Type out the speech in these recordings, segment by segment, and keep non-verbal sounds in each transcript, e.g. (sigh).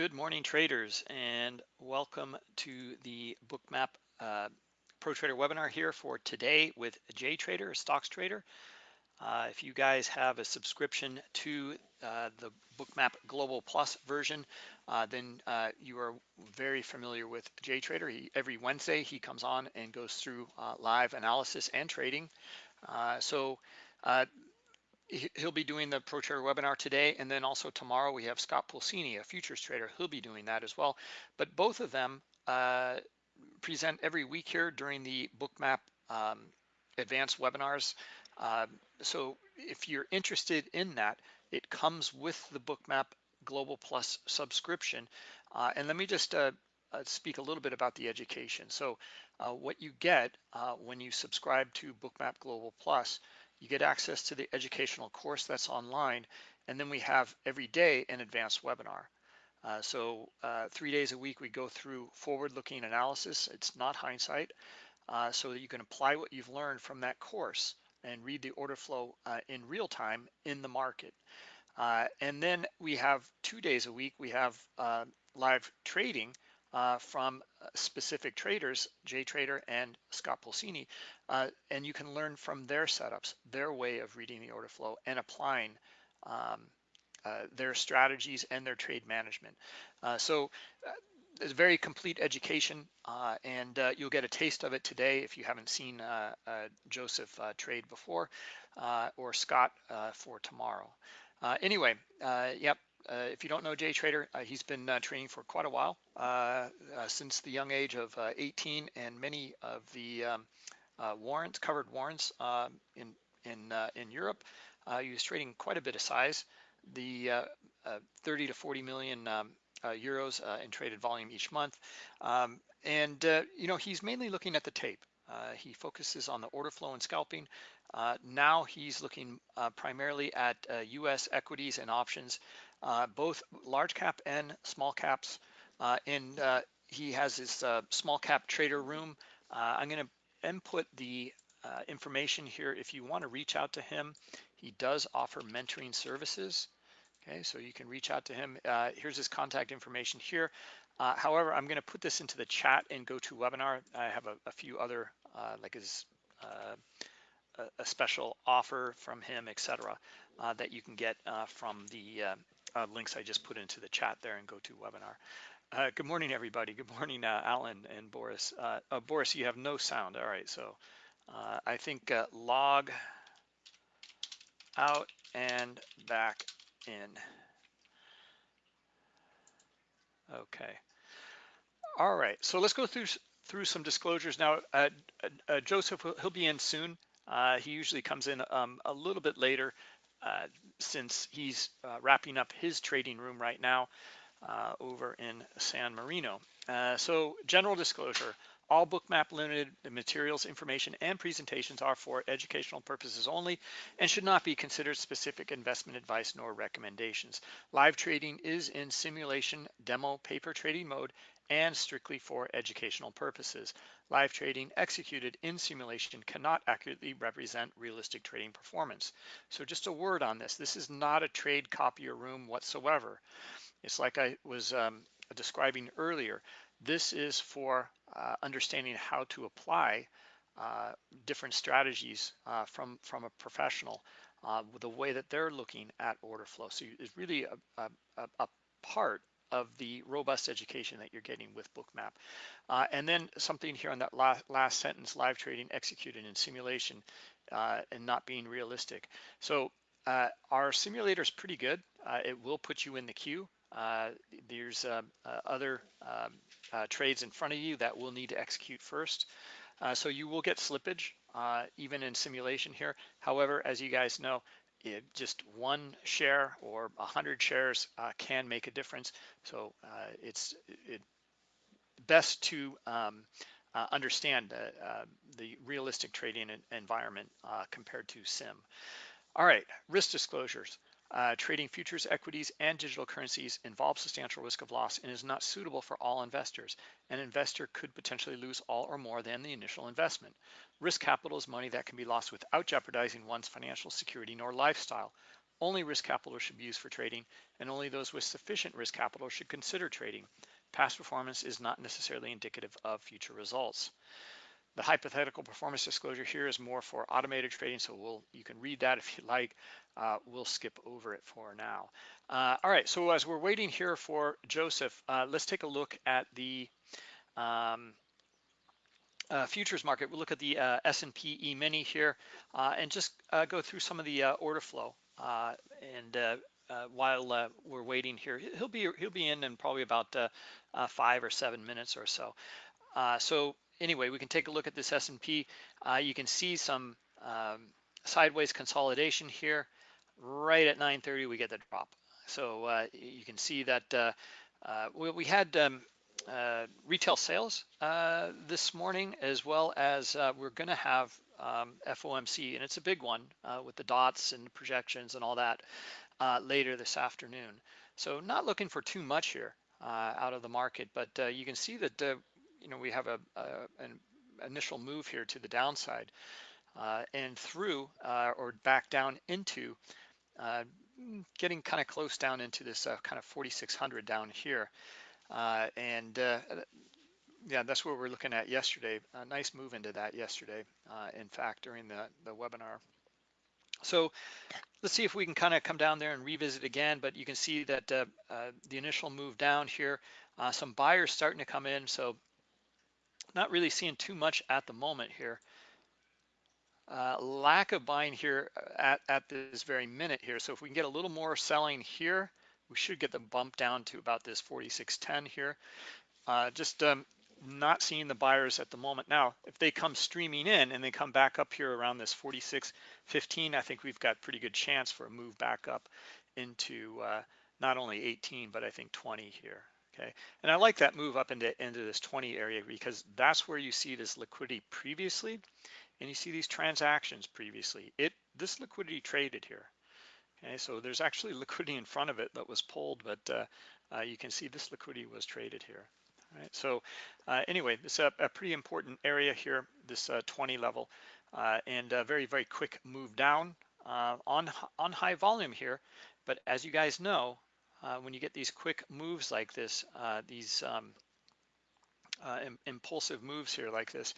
Good morning, traders, and welcome to the Bookmap uh, Pro Trader webinar here for today with JTrader, a stocks trader. Uh, if you guys have a subscription to uh, the Bookmap Global Plus version, uh, then uh, you are very familiar with JTrader. He, every Wednesday, he comes on and goes through uh, live analysis and trading. so he'll be doing the Pro Trader webinar today, and then also tomorrow we have Scott Pulcini, a futures trader. He'll be doing that as well. But both of them uh, present every week here during the Bookmap um, advanced webinars. Uh, so if you're interested in that, it comes with the Bookmap Global Plus subscription. Uh, and let me just uh, uh, speak a little bit about the education. So uh, what you get when you subscribe to Bookmap Global Plus you get access to the educational course that's online, and then we have every day an advanced webinar. Uh, so uh, three days a week, we go through forward-looking analysis. It's not hindsight, uh, so that you can apply what you've learned from that course and read the order flow uh, in real time in the market. Uh, and then we have two days a week, we have uh, live trading uh, from uh, specific traders, JTrader and Scott Pulcini, uh, and you can learn from their setups, their way of reading the order flow and applying um, uh, their strategies and their trade management. Uh, so uh, it's a very complete education and you'll get a taste of it today if you haven't seen Joseph trade before or Scott for tomorrow. anyway, yep, uh, if you don't know JTrader, uh, he's been uh, training for quite a while, since the young age of 18, and many of the um, warrants, covered warrants um, in in in Europe. he was trading quite a bit of size, the 30 to 40 million um, euros in traded volume each month, um, and you know he's mainly looking at the tape. Uh, he focuses on the order flow and scalping. Uh, now he's looking uh, primarily at US equities and options uh, both large cap and small caps. Uh, and uh, he has his uh, small cap trader room. Uh, I'm going to input the uh, information here if you want to reach out to him. He does offer mentoring services. Okay, so you can reach out to him. here's his contact information here. however, I'm going to put this into the chat and GoToWebinar. I have a, a few other, like his a, special offer from him, etc., uh, that you can get uh, from the uh, links I just put into the chat there and GoToWebinar. Uh, good morning, everybody. Good morning, uh, Alan and Boris. Uh, oh, Boris, you have no sound. All right, so uh, I think uh, log out and back in. Okay. All right, so let's go through through some disclosures now. Joseph, he'll be in soon. he usually comes in um, a little bit later uh, since he's uh, wrapping up his trading room right now uh, over in San Marino. Uh, so general disclosure, all Bookmap Limited materials, information, and presentations are for educational purposes only and should not be considered specific investment advice nor recommendations. Live trading is in simulation demo paper trading mode and strictly for educational purposes. Live trading executed in simulation cannot accurately represent realistic trading performance. So just a word on this, this is not a trade copier room whatsoever. It's like I was um, describing earlier. This is for uh, understanding how to apply uh, different strategies uh, from, from a professional, uh, the way that they're looking at order flow. So it's really a, a, a part of the robust education that you're getting with Bookmap. Uh, and then something here on that last, last sentence, live trading executed in simulation uh, and not being realistic. So uh, our simulator is pretty good. Uh, it will put you in the queue. Uh, there's uh, other um, trades in front of you that will need to execute first. so you will get slippage even in simulation here. However, as you guys know, it, just one share or a hundred shares uh, can make a difference. So uh, it's it best to um, uh, understand uh, the realistic trading environment uh, compared to sim. All right, risk disclosures. Uh, trading futures, equities, and digital currencies involves substantial risk of loss and is not suitable for all investors. An investor could potentially lose all or more than the initial investment. Risk capital is money that can be lost without jeopardizing one's financial security nor lifestyle. only risk capital should be used for trading, and only those with sufficient risk capital should consider trading. Past performance is not necessarily indicative of future results. The hypothetical performance disclosure here is more for automated trading, so we'll you can read that if you like. Uh, we'll skip over it for now. Uh, all right, so as we're waiting here for Joseph, uh, let's take a look at the um, uh, futures market. We'll look at the uh, S&P E-mini here uh, and just uh, go through some of the uh, order flow. Uh, and while we're waiting here, he'll be he'll be in in probably about five or seven minutes or so. so anyway, we can take a look at this S&P. you can see some um, sideways consolidation here. Right at 9:30, we get the drop. So you can see that we, we had um, uh, retail sales uh, this morning, as well as uh, we're going to have um, FOMC, and it's a big one uh, with the dots and projections and all that uh, later this afternoon. So not looking for too much here uh, out of the market, but you can see that you know we have a, a, an initial move here to the downside and through or back down into getting kind of close down into this kind of 4600 down here. Uh, and uh, yeah, that's what we're looking at yesterday. A nice move into that yesterday, uh, in fact, during the, the webinar. So let's see if we can kind of come down there and revisit again, but you can see that uh, uh, the initial move down here, uh, some buyers starting to come in. So not really seeing too much at the moment here. lack of buying here at, at this very minute here. So if we can get a little more selling here, we should get the bump down to about this 4610 here. Uh, just um, not seeing the buyers at the moment. Now, if they come streaming in and they come back up here around this 4615, I think we've got pretty good chance for a move back up into uh, not only 18, but I think 20 here. Okay, and I like that move up into, into this 20 area because that's where you see this liquidity previously, and you see these transactions previously. It This liquidity traded here. Okay, so there's actually (laughs) liquidity in front of it that was pulled, but uh, uh, you can see this liquidity was traded here. Right, so uh, anyway, this is a, a, pretty important area here, this uh, 20 level, uh, and a very, very quick move down uh, on, on high volume here. But as you guys know, when you get these quick moves like this, these um, Im impulsive moves here like this,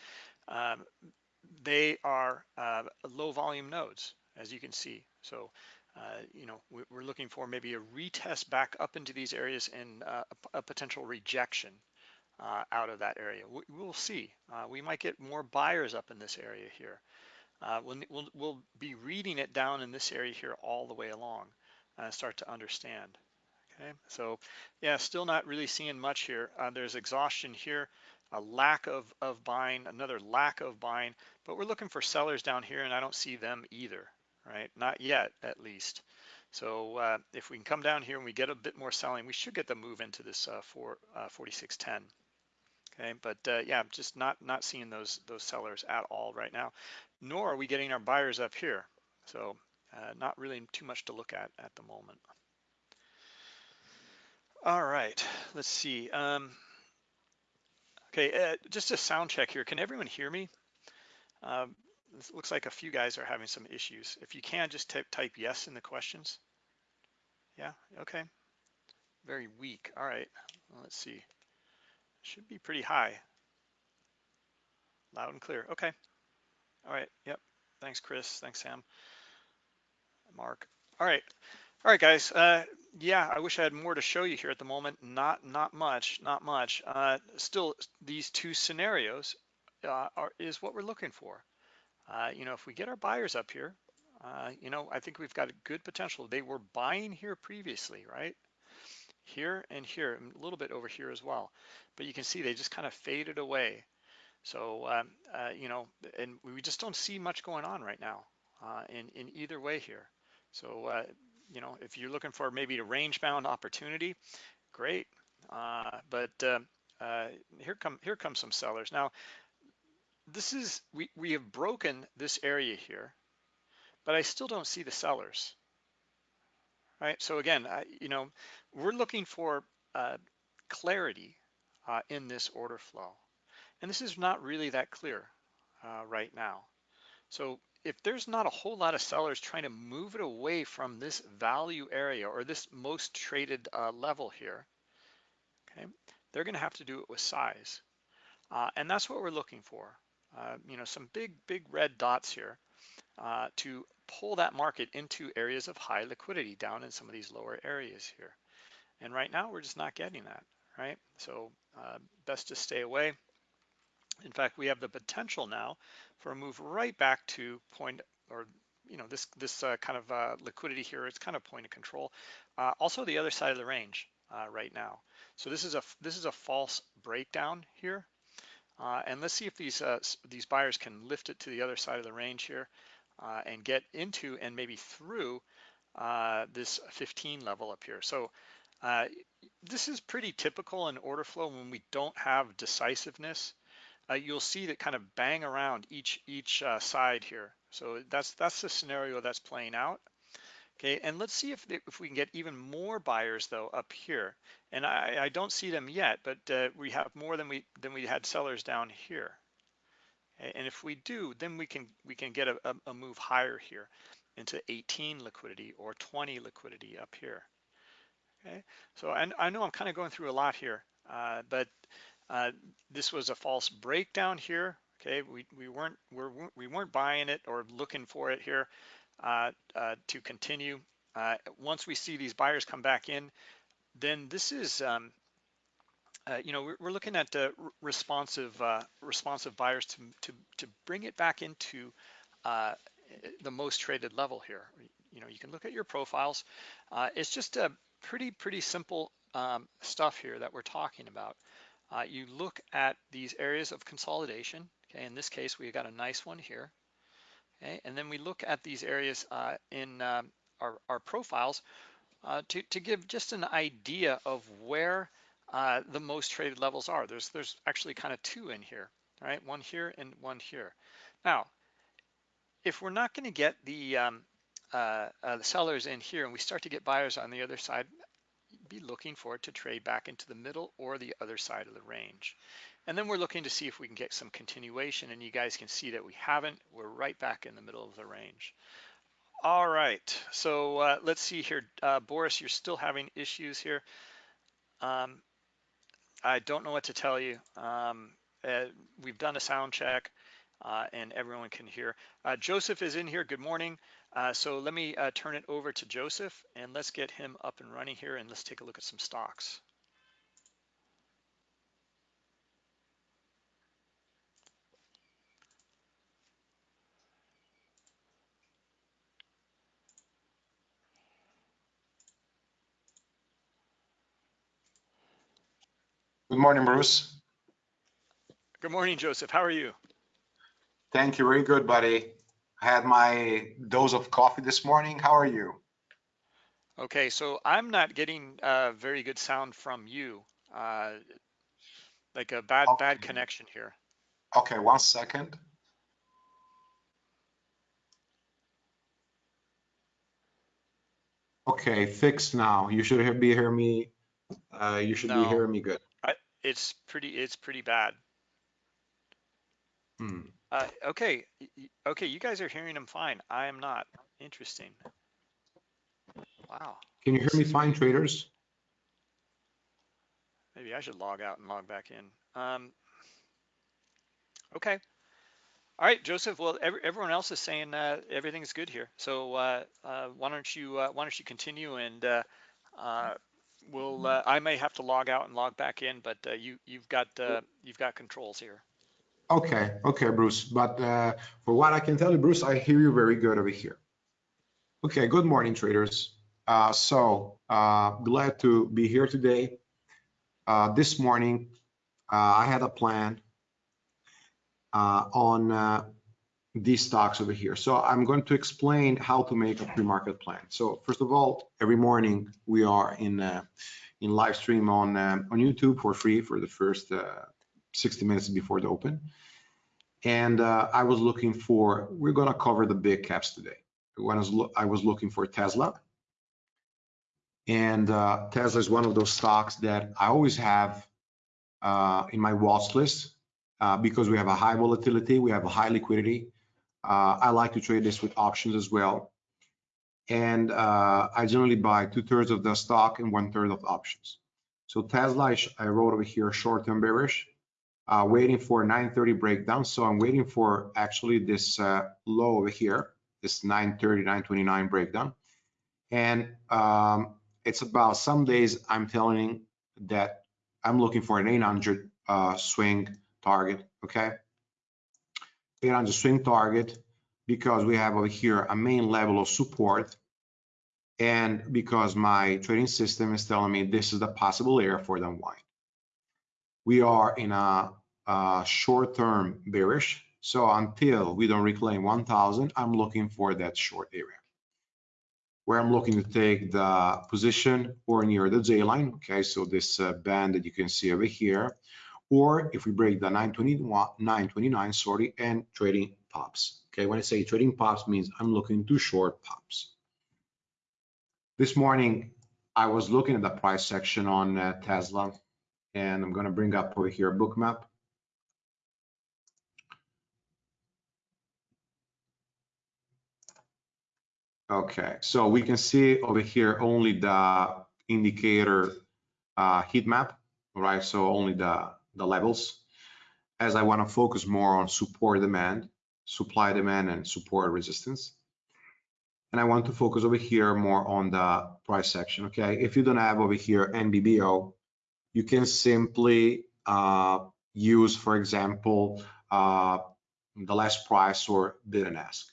um, they are low volume nodes, as you can see. So uh, you know, we're looking for maybe a retest back up into these areas and uh, a potential rejection uh, out of that area. We, will see. Uh, we might get more buyers up in this area here. Uh, we'll, we'll, we'll, be reading it down in this area here all the way along and start to understand. Okay, so yeah, still not really seeing much here. there's exhaustion here, a lack of, of buying, another lack of buying, but we're looking for sellers down here and I don't see them either right? Not yet, at least. So uh, if we can come down here and we get a bit more selling, we should get the move into this uh, uh, 4610. Okay, but uh, yeah, just not not seeing those those sellers at all right now, nor are we getting our buyers up here. So uh, not really too much to look at at the moment. All right, let's see. Um, okay, uh, just a sound check here. Can everyone hear me? Um, looks like a few guys are having some issues. If you can, just type, type yes in the questions. Yeah, okay. Very weak. All right, let's see. Should be pretty high. Loud and clear. Okay. All right, yep. Thanks, Chris. Thanks, Sam. Mark. All right. All right, guys. Uh, yeah, I wish I had more to show you here at the moment. Not, not much, not much. Uh, still, these two scenarios uh, are is what we're looking for. Uh, you know, if we get our buyers up here, uh, you know, I think we've got a good potential. They were buying here previously, right? Here and here, and a little bit over here as well. But you can see they just kind of faded away. So, um, uh, you know, and we just don't see much going on right now in, in either way here. So, you know, if you're looking for maybe a range bound opportunity, great. Uh, but here come here come some sellers. Now, this is, we, we have broken this area here, but I still don't see the sellers, right? So again, I, you know, we're looking for uh, clarity uh, in this order flow. And this is not really that clear uh, right now. So if there's not a whole lot of sellers trying to move it away from this value area or this most traded uh, level here, okay, they're going to have to do it with size. Uh, and that's what we're looking for. Uh, you know, some big, big red dots here uh, to pull that market into areas of high liquidity down in some of these lower areas here. And right now we're just not getting that, right? So uh, best to stay away. In fact, we have the potential now for a move right back to point or you know this this uh, kind of uh, liquidity here. It's kind of point of control. Uh, also the other side of the range uh, right now. So this is a this is a false breakdown here. Uh, and let's see if these uh, these buyers can lift it to the other side of the range here and get into and maybe through this 15 level up here. So this is pretty typical in order flow when we don't have decisiveness uh, you'll see that kind of bang around each each uh, side here. So that's that's the scenario that's playing out. Okay, and let's see if if we can get even more buyers though up here. And I, I don't see them yet, but uh, we have more than we than we had sellers down here. And if we do, then we can we can get a, a move higher here into 18 liquidity or 20 liquidity up here. Okay, so and I know I'm kind of going through a lot here, uh, but uh, this was a false breakdown here. Okay, we, we weren't we're, we weren't buying it or looking for it here uh, uh, to continue. Uh, once we see these buyers come back in, then this is um, uh, you know we're, we're looking at responsive responsive buyers to to to bring it back into the most traded level here. You know you can look at your profiles. it's just a pretty pretty simple um, stuff here that we're talking about uh, you look at these areas of consolidation. Okay, in this case, we got a nice one here. Okay, and then we look at these areas uh, in um, our, our, profiles uh, to, to give just an idea of where uh, the most traded levels are. There's, there's actually kind of two in here, right? One here and one here. Now, if we're not going to get the, um, uh, uh, the sellers in here and we start to get buyers on the other side, be looking for it to trade back into the middle or the other side of the range. And then we're looking to see if we can get some continuation and you guys can see that we haven't. We're right back in the middle of the range. All right, so uh, let's see here. Uh, Boris, you're still having issues here. Um, I don't know what to tell you. Um, uh, we've done a sound check uh, and everyone can hear. Uh, Joseph is in here, good morning. Uh, so let me uh, turn it over to Joseph and let's get him up and running here and let's take a look at some stocks. Good morning, Bruce. Good morning, Joseph. How are you? Thank you. Very good, buddy. I had my dose of coffee this morning. How are you? Okay, so I'm not getting a very good sound from you. Uh, like a bad, okay. bad connection here. Okay, one second. Okay, fixed now. You should be hearing me. Uh, you should no, be hearing me good. I, it's pretty. It's pretty bad. Hmm. Uh, okay, okay, you guys are hearing him fine. I am not. Interesting. Wow. Can you hear me fine, traders? Maybe I should log out and log back in. Um, okay. All right, Joseph. Well, every, everyone else is saying uh, everything's good here. So uh, uh, why don't you uh, why don't you continue and uh, uh, we'll I may have to log out and log back in, but you you've got you've got controls here. Okay, okay, Bruce. But uh, for what I can tell you, Bruce, I hear you very good over here. Okay, good morning, traders. Uh, so uh, glad to be here today. Uh, this morning, uh, I had a plan uh, on these stocks over here. So I'm going to explain how to make a pre-market plan. So first of all, every morning we are in in live stream on on YouTube for free for the first 60 minutes before the open. And uh, I was looking for, we're gonna cover the big caps today. When I was, I was looking for Tesla. And uh, Tesla is one of those stocks that I always have uh, in my watch list uh, because we have a high volatility, we have a high liquidity. Uh, I like to trade this with options as well. And uh, I generally buy two thirds of the stock and one third of options. So Tesla, I, I wrote over here short-term bearish, uh, waiting for 930 breakdown. So I'm waiting for actually this uh, low over here, this 930, 929 breakdown. And um, it's about some days I'm telling that I'm looking for an 800 uh, swing target, okay? 800 swing target because we have over here a main level of support and because my trading system is telling me this is the possible area for the unwind. We are in a, a short-term bearish, so until we don't reclaim 1000, I'm looking for that short area where I'm looking to take the position or near the J line. Okay, so this uh, band that you can see over here, or if we break the 921, 929, sorry, and trading pops. Okay, when I say trading pops means I'm looking to short pops. This morning, I was looking at the price section on uh, Tesla, and I'm going to bring up over here a Bookmap. Okay, so we can see over here only the indicator uh, heat map, right? So only the, the levels. As I want to focus more on support demand, supply demand, and support resistance. And I want to focus over here more on the price section, okay? If you don't have over here NBBO, you can simply uh, use, for example, uh, the last price or bid and ask.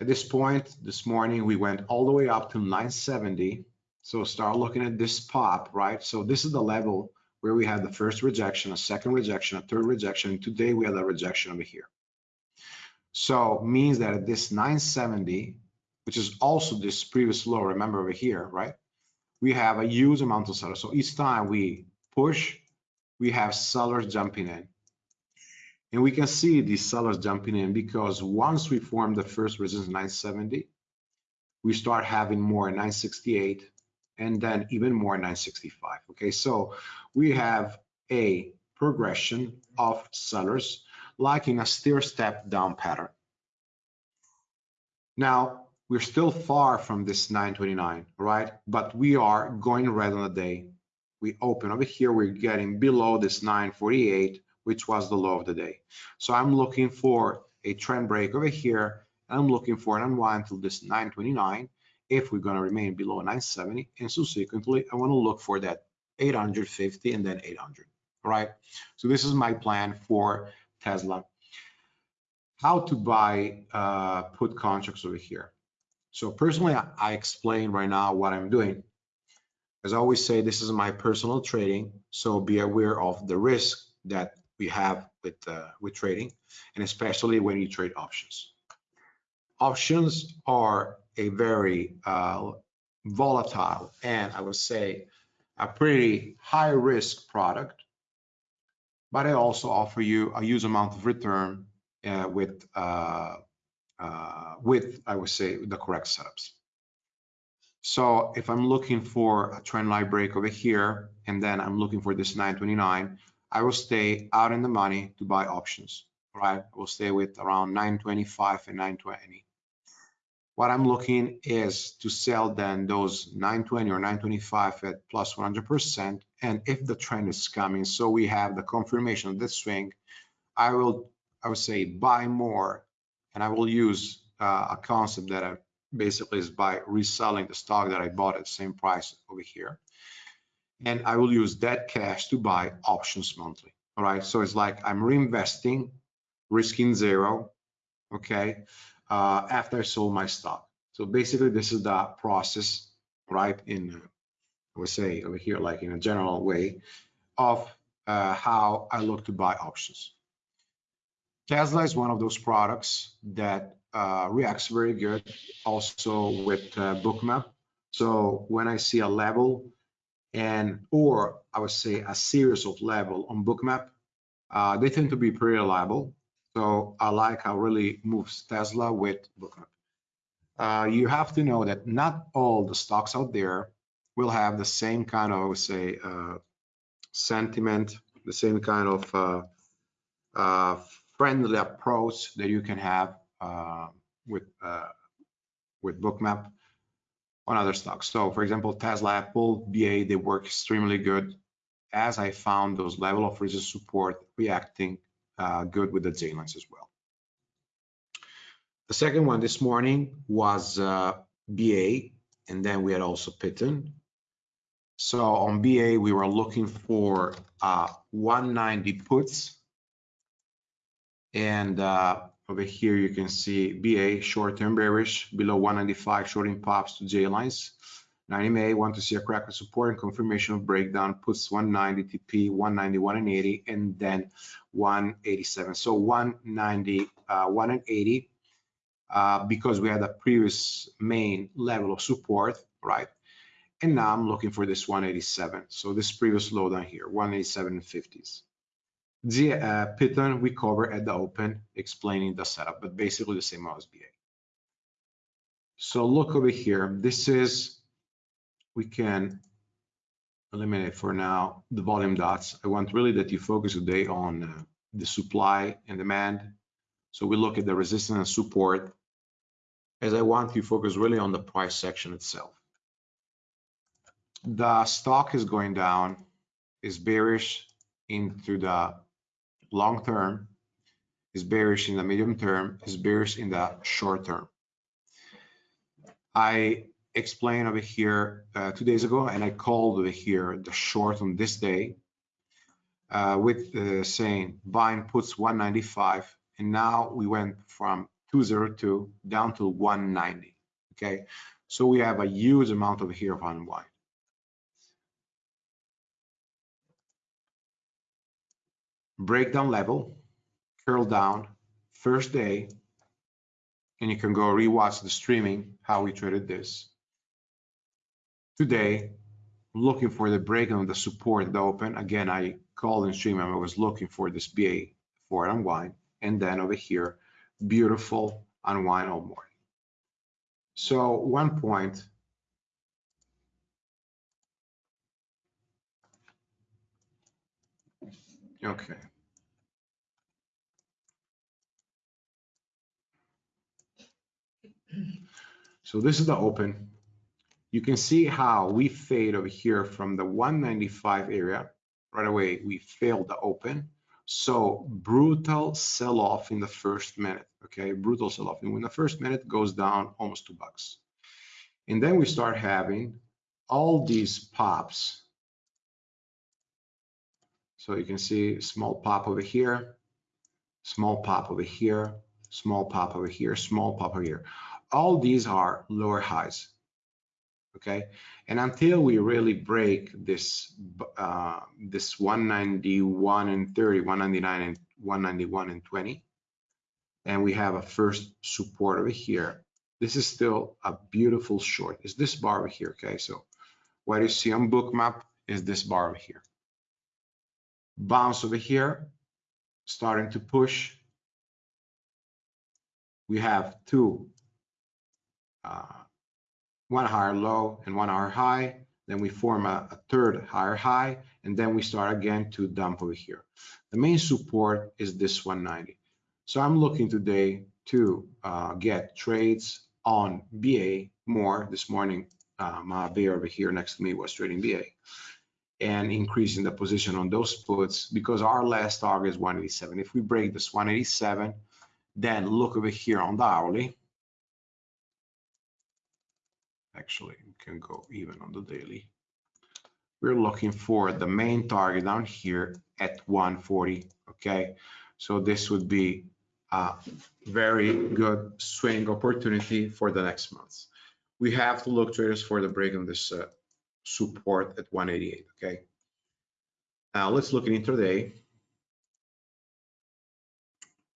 At this point, this morning, we went all the way up to 970. So start looking at this pop, right? So this is the level where we had the first rejection, a second rejection, a third rejection. Today we had a rejection over here. So means that at this 970, which is also this previous low, remember over here, right? We have a huge amount of sellers. So each time we push, we have sellers jumping in. And we can see these sellers jumping in because once we form the first resistance 970, we start having more 968 and then even more 965. Okay, so we have a progression of sellers like in a stair step down pattern. Now, we're still far from this 929, right? But we are going red on the day. We open over here, we're getting below this 948 which was the low of the day. So I'm looking for a trend break over here. And I'm looking for an unwind till this 929 if we're going to remain below 970. And subsequently, I want to look for that 850 and then 800. All right. So this is my plan for Tesla. How to buy uh, put contracts over here. So personally, I, I explain right now what I'm doing. As I always say, this is my personal trading. So be aware of the risk that we have with uh, with trading, and especially when you trade options. Options are a very uh, volatile and I would say a pretty high risk product, but I also offer you a huge amount of return uh, with uh, uh, with I would say the correct setups. So if I'm looking for a trend line break over here, and then I'm looking for this 929, I will stay out in the money to buy options, right? I will stay with around 925 and 920. What I'm looking is to sell then those 920 or 925 at plus 100%. And if the trend is coming, so we have the confirmation of this swing, I will, I would say buy more and I will use uh, a concept that I basically is by reselling the stock that I bought at the same price over here and I will use that cash to buy options monthly. All right, so it's like I'm reinvesting, risking zero, okay, uh, after I sold my stock. So basically, this is the process, right? In I would say over here, like in a general way, of uh, how I look to buy options. Tesla is one of those products that uh, reacts very good also with uh, Bookmap. So when I see a level and or I would say a series of level on Bookmap. Uh, they tend to be pretty reliable. So I like how really moves Tesla with Bookmap. Uh, you have to know that not all the stocks out there will have the same kind of, I would say, uh, sentiment, the same kind of uh, uh, friendly approach that you can have uh, with with bookmap on other stocks. So for example, Tesla, Apple, BA, they work extremely good as I found those level of resistance support reacting uh, good with the J lines as well. The second one this morning was uh, BA, and then we had also Pitton. So on BA, we were looking for uh, 190 puts. And uh, over here, you can see BA short-term bearish below 195 shorting pops to J lines. 90 MA want to see a crack of support and confirmation of breakdown puts 190 TP, 190, 180, and then 187. So 190, uh, 180 uh, because we had a previous main level of support, right? And now I'm looking for this 187. So this previous low down here, 187 50s. The uh, Python we cover at the open, explaining the setup, but basically the same as BA. So look over here. This is, we can eliminate for now the volume dots. I want really that you focus today on uh, the supply and demand. So we look at the resistance and support as I want you focus really on the price section itself. The stock is going down, is bearish into the long term, is bearish in the medium term, is bearish in the short term. I explained over here uh, two days ago, and I called over here the short on this day uh, with uh, saying buying puts 195, and now we went from 202 down to 190. Okay, so we have a huge amount of here of unwind. Breakdown level, curl down, first day, and you can go rewatch the streaming how we traded this. Today, looking for the breakdown of the support the open. Again, I called in stream and I was looking for this BA for unwind, and then over here beautiful unwind all morning. So one point, okay. So this is the open. You can see how we fade over here from the 195 area. Right away, we failed the open so brutal sell-off in the first minute, okay? Brutal sell-off. And when the first minute goes down almost two bucks. And then we start having all these pops. So you can see small pop over here, small pop over here, small pop over here, small pop over here. All these are lower highs okay? And until we really break this uh, this 191 and 30 199 and 191 and 20 and we have a first support over here this is still a beautiful short. Is this bar over here okay? So what you see on bookmap is this bar over here. Bounce over here starting to push. We have two uh, one higher low and one higher high. Then we form a, a, third higher high, and then we start again to dump over here. The main support is this 190. So I'm looking today to uh, get trades on BA more. This morning, uh, my bear over here next to me was trading BA and increasing the position on those puts because our last target is 187. If we break this 187, then look over here on the hourly actually can go even on the daily. We're looking for the main target down here at 140 okay? So this would be a very good swing opportunity for the next months. We have to look traders for the break on this uh, support at 188 okay? Now let's look at intraday.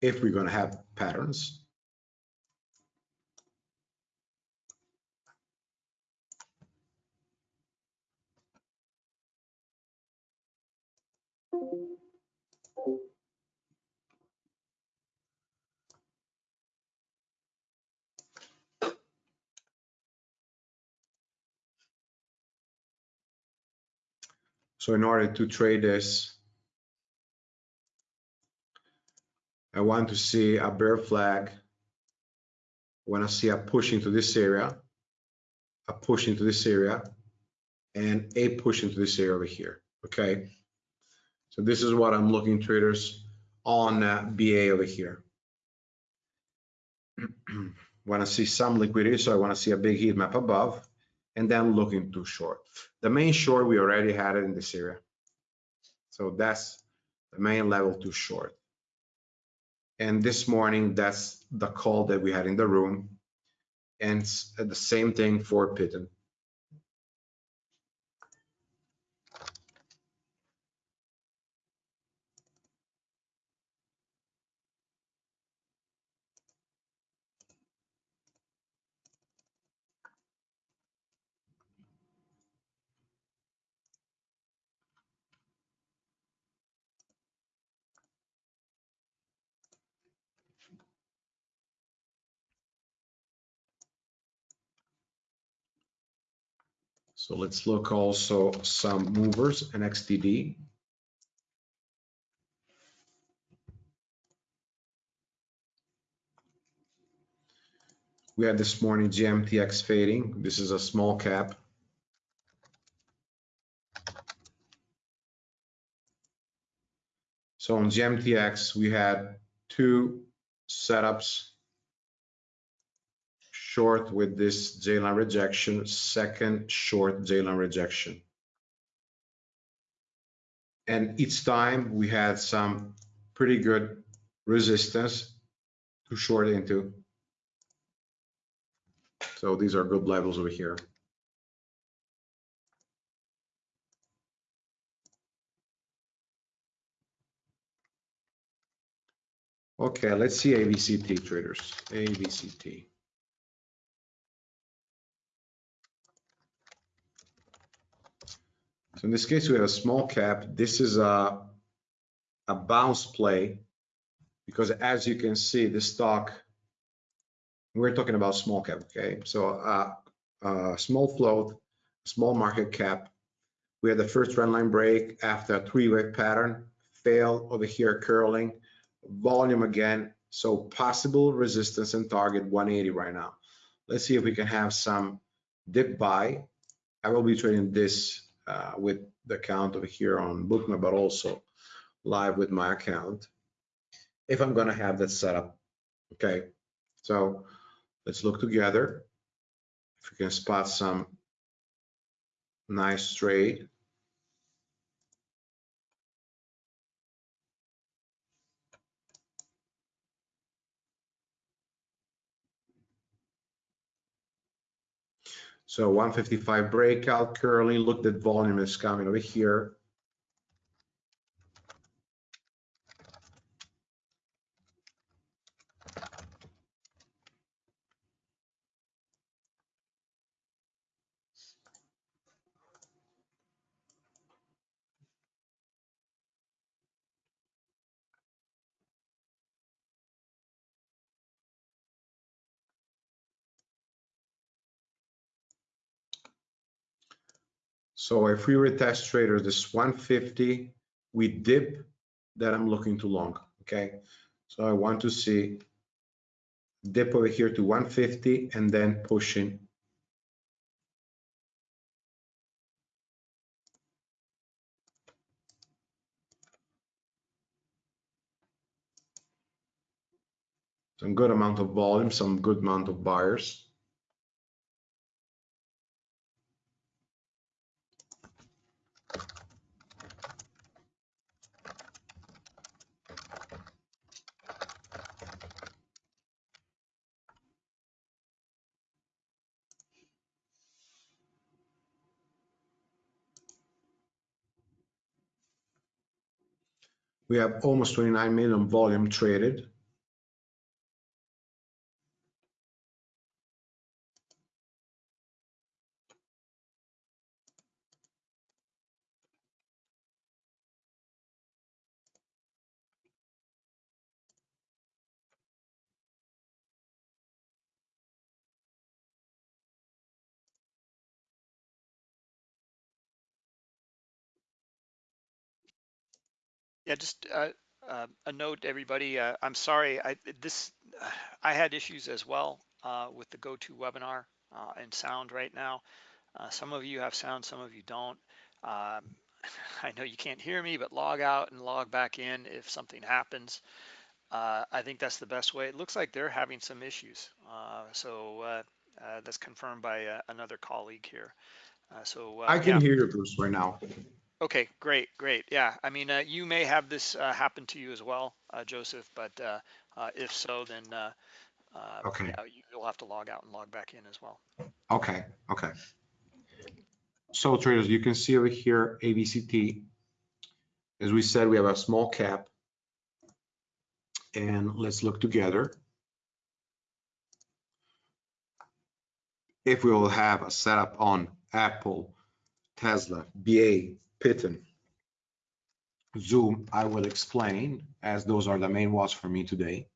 If we're going to have patterns So in order to trade this, I want to see a bear flag. I want to see a push into this area, a push into this area, and a push into this area over here. Okay. So this is what I'm looking traders on uh, BA over here. (clears throat) want to see some liquidity, so I want to see a big heat map above, and then looking to short. The main short, we already had it in this area. So that's the main level to short. And this morning, that's the call that we had in the room. And the same thing for Pitten. So let's look also some movers and XTD. We had this morning GMTX fading. This is a small cap. So on GMTX, we had two setups short with this J-line rejection, second short J-line rejection. And each time we had some pretty good resistance to short into. So these are good levels over here. Okay, let's see ABCT traders, AVCT. So in this case, we have a small cap. This is a, a bounce play because as you can see, the stock, we're talking about small cap, okay? So uh, uh, small float, small market cap. We had the first trend line break after a three-way pattern, fail over here curling, volume again. So possible resistance and target 180 right now. Let's see if we can have some dip buy. I will be trading this Uh, with the account over here on Bookmap, but also live with my account if I'm going to have that set up. Okay, so let's look together if we can spot some nice trade. So 155 breakout currently looked at volume is coming over here. So if we retest traders, this 150, we dip that I'm looking to long, okay? So I want to see dip over here to 150 and then pushing. Some good amount of volume, some good amount of buyers. We have almost 29 million volume traded. Yeah, just uh, uh, a note, everybody. Uh, I'm sorry. I this I had issues as well uh, with the GoToWebinar uh, and sound right now. Uh, some of you have sound, some of you don't. Um, (laughs) I know you can't hear me, but log out and log back in if something happens. Uh, I think that's the best way. It looks like they're having some issues. Uh, so uh, uh, that's confirmed by uh, another colleague here. Uh, so uh, I can yeah. hear you, Bruce, right now. Okay, great, great. Yeah, I mean, uh, you may have this uh, happen to you as well, uh, Joseph, but uh, uh, if so, then uh, uh, Okay. yeah, you- you'll have to log out and log back in as well. Okay, okay. So traders, you can see over here, ABCT. As we said, we have a small cap. And let's look together. If we will have a setup on Apple, Tesla, BA, Python, Zoom, I will explain as those are the main ones for me today.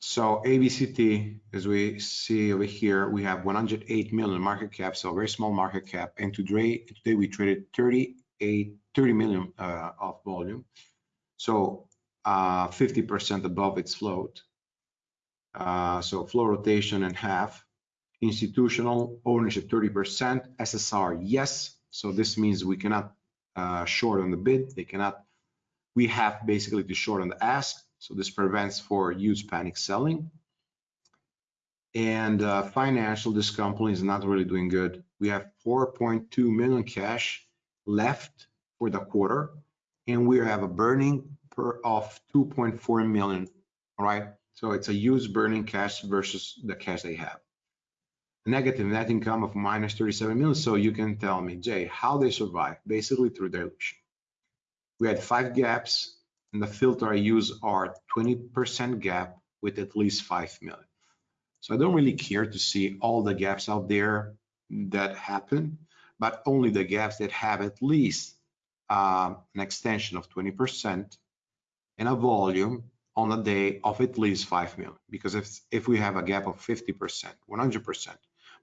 So ABCT, as we see over here, we have 108 million market cap, so very small market cap. And today, today we traded 38, 30 million uh, of volume. So uh, 50% above its float. Uh, so flow rotation and half. Institutional ownership 30%. SSR, yes. So this means we cannot uh, short on the bid. They cannot. We have basically to short on the ask. So this prevents for huge panic selling. And uh, financial, this company is not really doing good. We have 4.2 million cash left for the quarter, and we have a burning per of 2.4 million. All right, so it's a huge burning cash versus the cash they have. Negative net income of minus 37 million. So you can tell me, Jay, how they survive? Basically through dilution. We had five gaps and the filter I use are 20% gap with at least 5 million. So I don't really care to see all the gaps out there that happen, but only the gaps that have at least uh, an extension of 20% and a volume on a day of at least 5 million. Because if, if we have a gap of 50%, 100%,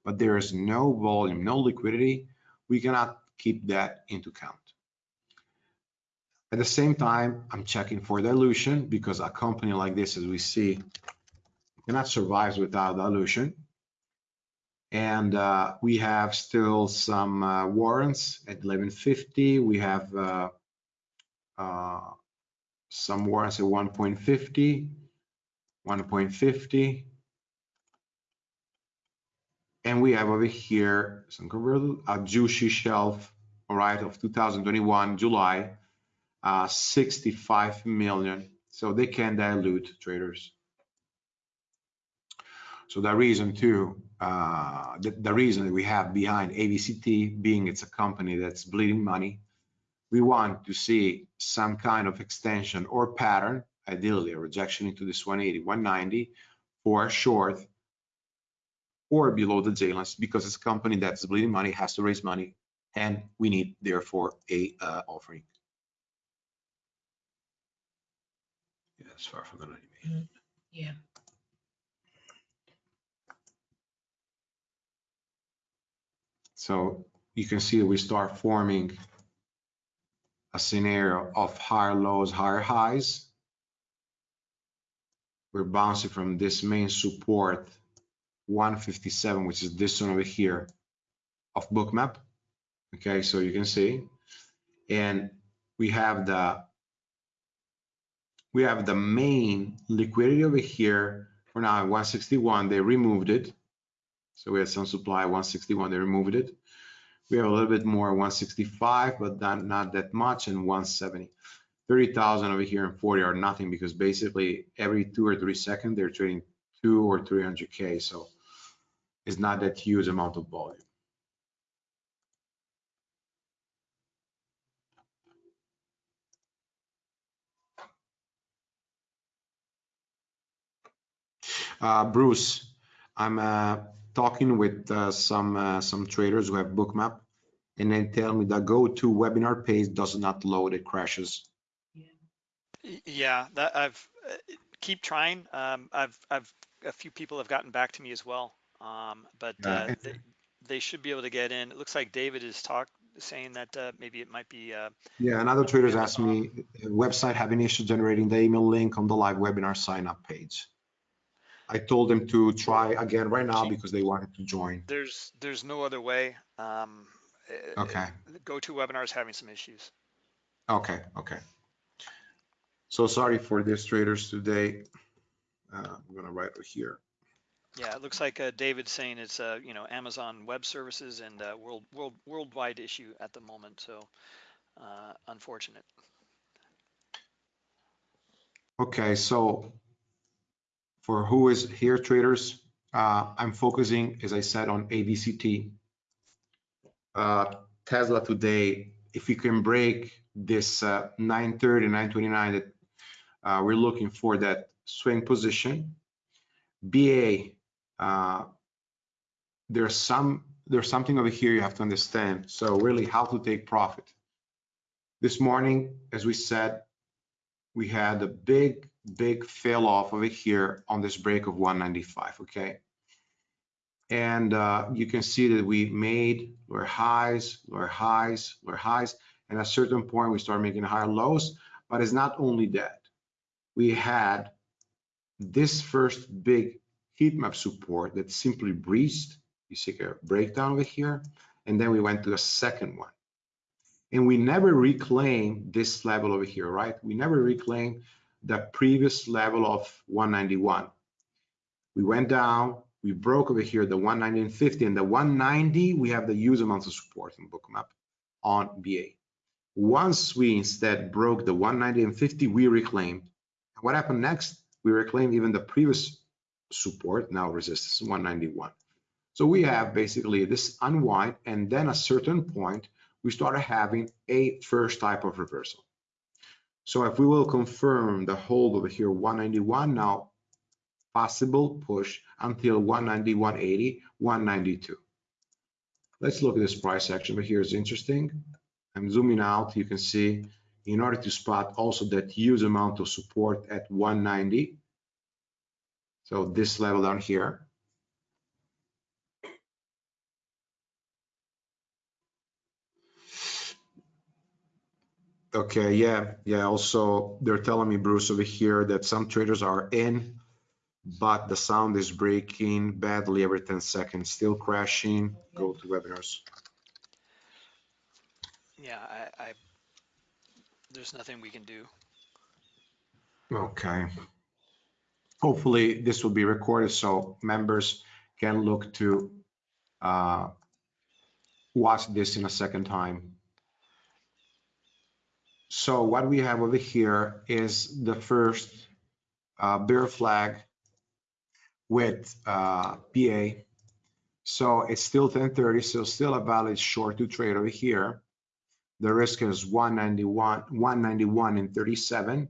but there is no volume, no liquidity, we cannot keep that into count. At the same time, I'm checking for dilution because a company like this, as we see, cannot survive without dilution. And uh, we have still some uh, warrants at 1150. We have uh, uh some warrants at 1.50, 1.50. And we have over here some convertible, a juicy shelf, all right, of 2021, July, uh, 65 million. So they can dilute traders. So the reason too, uh, the, the reason that we have behind ABCT being it's a company that's bleeding money, we want to see some kind of extension or pattern, ideally a rejection into this 180, 190 for short or below the J lines because it's a company that's bleeding money, has to raise money, and we need therefore a uh, offering. Yeah, it's far from the 90 million. Yeah. So you can see we start forming a scenario of higher lows, higher highs. We're bouncing from this main support 157, which is this one over here of bookmap. Okay, so you can see, and we have the we have the main liquidity over here for now 161. They removed it, so we had some supply 161. They removed it. We have a little bit more 165, but not not that much, and 170. 30,000 over here and 40 are nothing because basically every two or three seconds they're trading two or 300k. So it's not that huge amount of volume. Uh, Bruce, I'm uh, talking with uh, some uh, some traders who have Bookmap, and they tell me that GoToWebinar page does not load; it crashes. Yeah, that I've uh, keep trying. Um, I've I've a few people have gotten back to me as well. Um, but uh, they, they should be able to get in. It looks like David is talk saying that uh, maybe it might be. Uh, Yeah, another traders asked me, uh, website having issue generating the email link on the live webinar sign up page. I told them to try again right now because they wanted to join. there's there's no other way. Um, uh, Okay, GoToWebinar is having some issues. okay, okay. So sorry for this traders today. Uh, I'm gonna write it here. Yeah, it looks like uh, David's saying it's uh, you know Amazon Web Services and uh, world world worldwide issue at the moment. So uh, unfortunate. Okay, so for who is here traders, uh, I'm focusing, as I said, on ADCT. Uh, Tesla today, if we can break this uh, 930, 929 that uh, we're looking for that swing position. BA, uh, there's some there's something over here you have to understand. So really how to take profit. This morning, as we said, we had a big, big fail off over here on this break of 195, okay? And uh, you can see that we made lower highs, lower highs, lower highs, and at a certain point we start making higher lows, but it's not only that. We had this first big heat map support that simply breached, you see a breakdown over here, and then we went to a second one. And we never reclaimed this level over here, right? We never reclaimed the previous level of 191. We went down, we broke over here the 190 and 50, and the 190, we have the amounts of support in bookmap on BA. Once we instead broke the 190 and 50, we reclaimed. What happened next? We reclaimed even the previous support, now resistance 191. So we have basically this unwind, and then a certain point, we started having a first type of reversal. So if we will confirm the hold over here 191 now, possible push until 190, 180, 192. Let's look at this price action over here is interesting. I'm zooming out, you can see in order to spot also that huge amount of support at 190. So this level down here. Okay, yeah, yeah. Also, they're telling me, Bruce, over here that some traders are in, but the sound is breaking badly every 10 seconds, still crashing. GoToWebinars. Yeah, I, I there's nothing we can do. Okay. Hopefully, this will be recorded so members can look to uh, watch this in a second time. So what we have over here is the first uh, bear flag with uh, BA. So it's still 1030, so still a valid short to trade over here. The risk is 191, 191 and 37.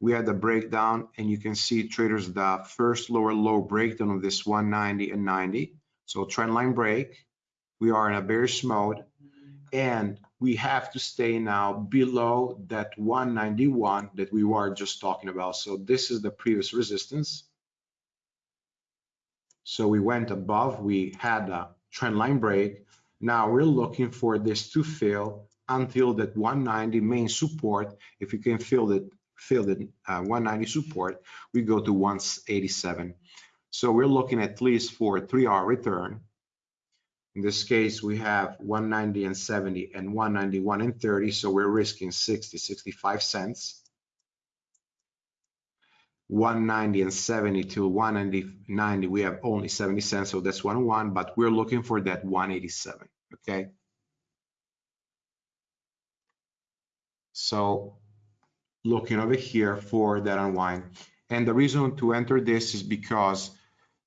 We had the breakdown and you can see traders the first lower low breakdown of this 190 and 90. So trend line break. We are in a bearish mode and we have to stay now below that 191 that we were just talking about. So this is the previous resistance. So we went above, we had a trend line break. Now we're looking for this to fail until that 190 main support. If you can feel it, feel that uh, 190 support, we go to 187. So we're looking at least for three hour return in this case, we have 190 and 70 and 191 and 30, so we're risking 60, 65 cents. 190 and 70 to 190, 90, we have only 70 cents, so that's 101, but we're looking for that 187, okay? So looking over here for that unwind. And the reason to enter this is because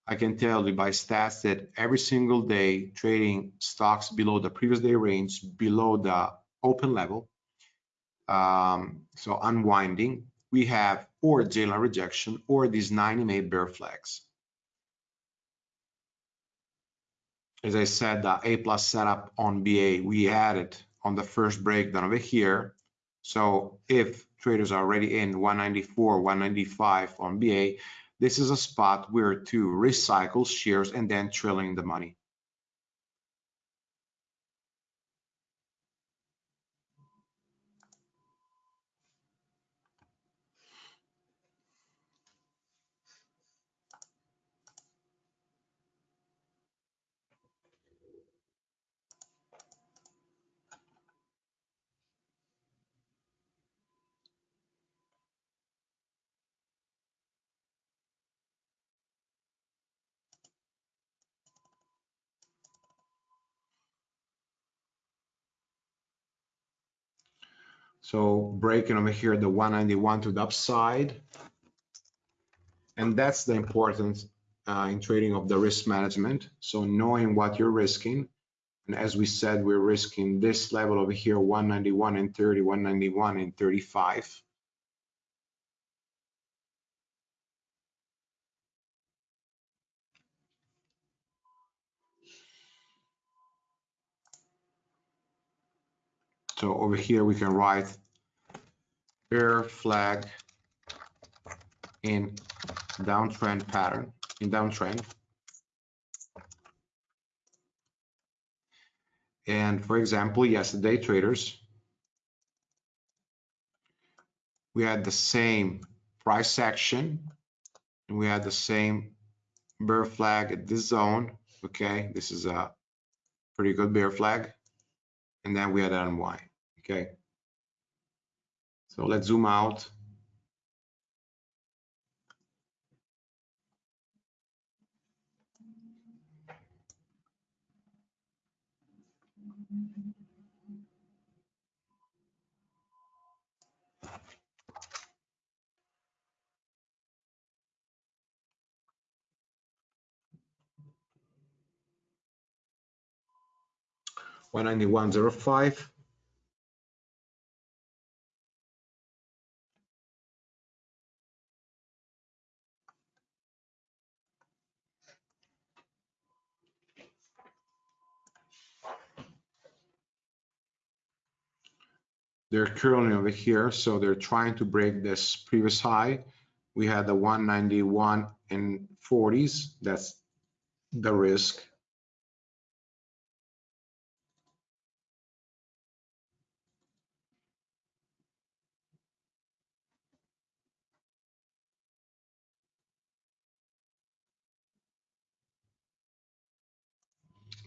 I can tell you by stats that every single day trading stocks below the previous day range, below the open level, um, so unwinding, we have or J line rejection or these 90 MA bear flags. As I said, the A plus setup on BA, we added on the first breakdown over here. So if traders are already in 194, 195 on BA, this is a spot where to recycle shares and then trailing the money. So breaking over here, the 191 to the upside. And that's the importance uh, in trading of the risk management. So knowing what you're risking. And as we said, we're risking this level over here, 191 and 30, 191 and 35. So over here, we can write bear flag in downtrend pattern, in downtrend. And for example, yesterday traders, we had the same price action and we had the same bear flag at this zone. Okay, this is a pretty good bear flag. And then we had an unwind. Okay. So let's zoom out. One ninety one zero five. They're currently over here, so they're trying to break this previous high. We had the 191 and 40s. That's the risk.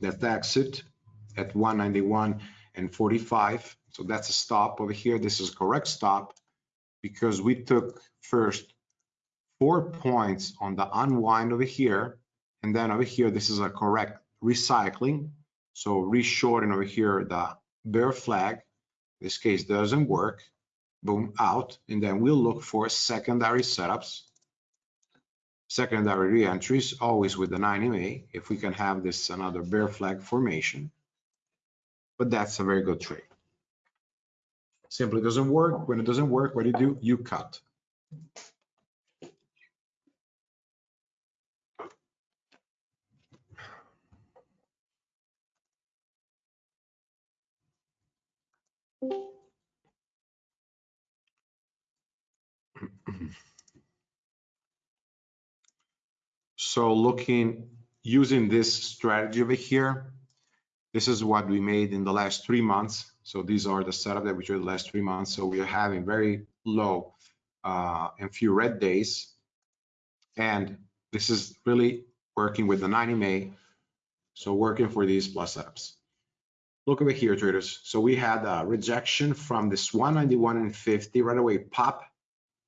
That's the exit at 191 and 45. So that's a stop over here. This is a correct stop because we took first four points on the unwind over here. And then over here, this is a correct recycling. So reshorting over here, the bear flag, this case doesn't work. Boom, out. And then we'll look for secondary setups secondary re-entries, always with the 9 MA, if we can have this another bear flag formation. But that's a very good trade. Simply doesn't work. When it doesn't work, what do you do? You cut. So looking, using this strategy over here, this is what we made in the last three months. So these are the setup that we did the last three months. So we are having very low uh, and few red days. And this is really working with the 90 May. So working for these plus setups. Look over here, traders. So we had a rejection from this 191 and 50 right away pop.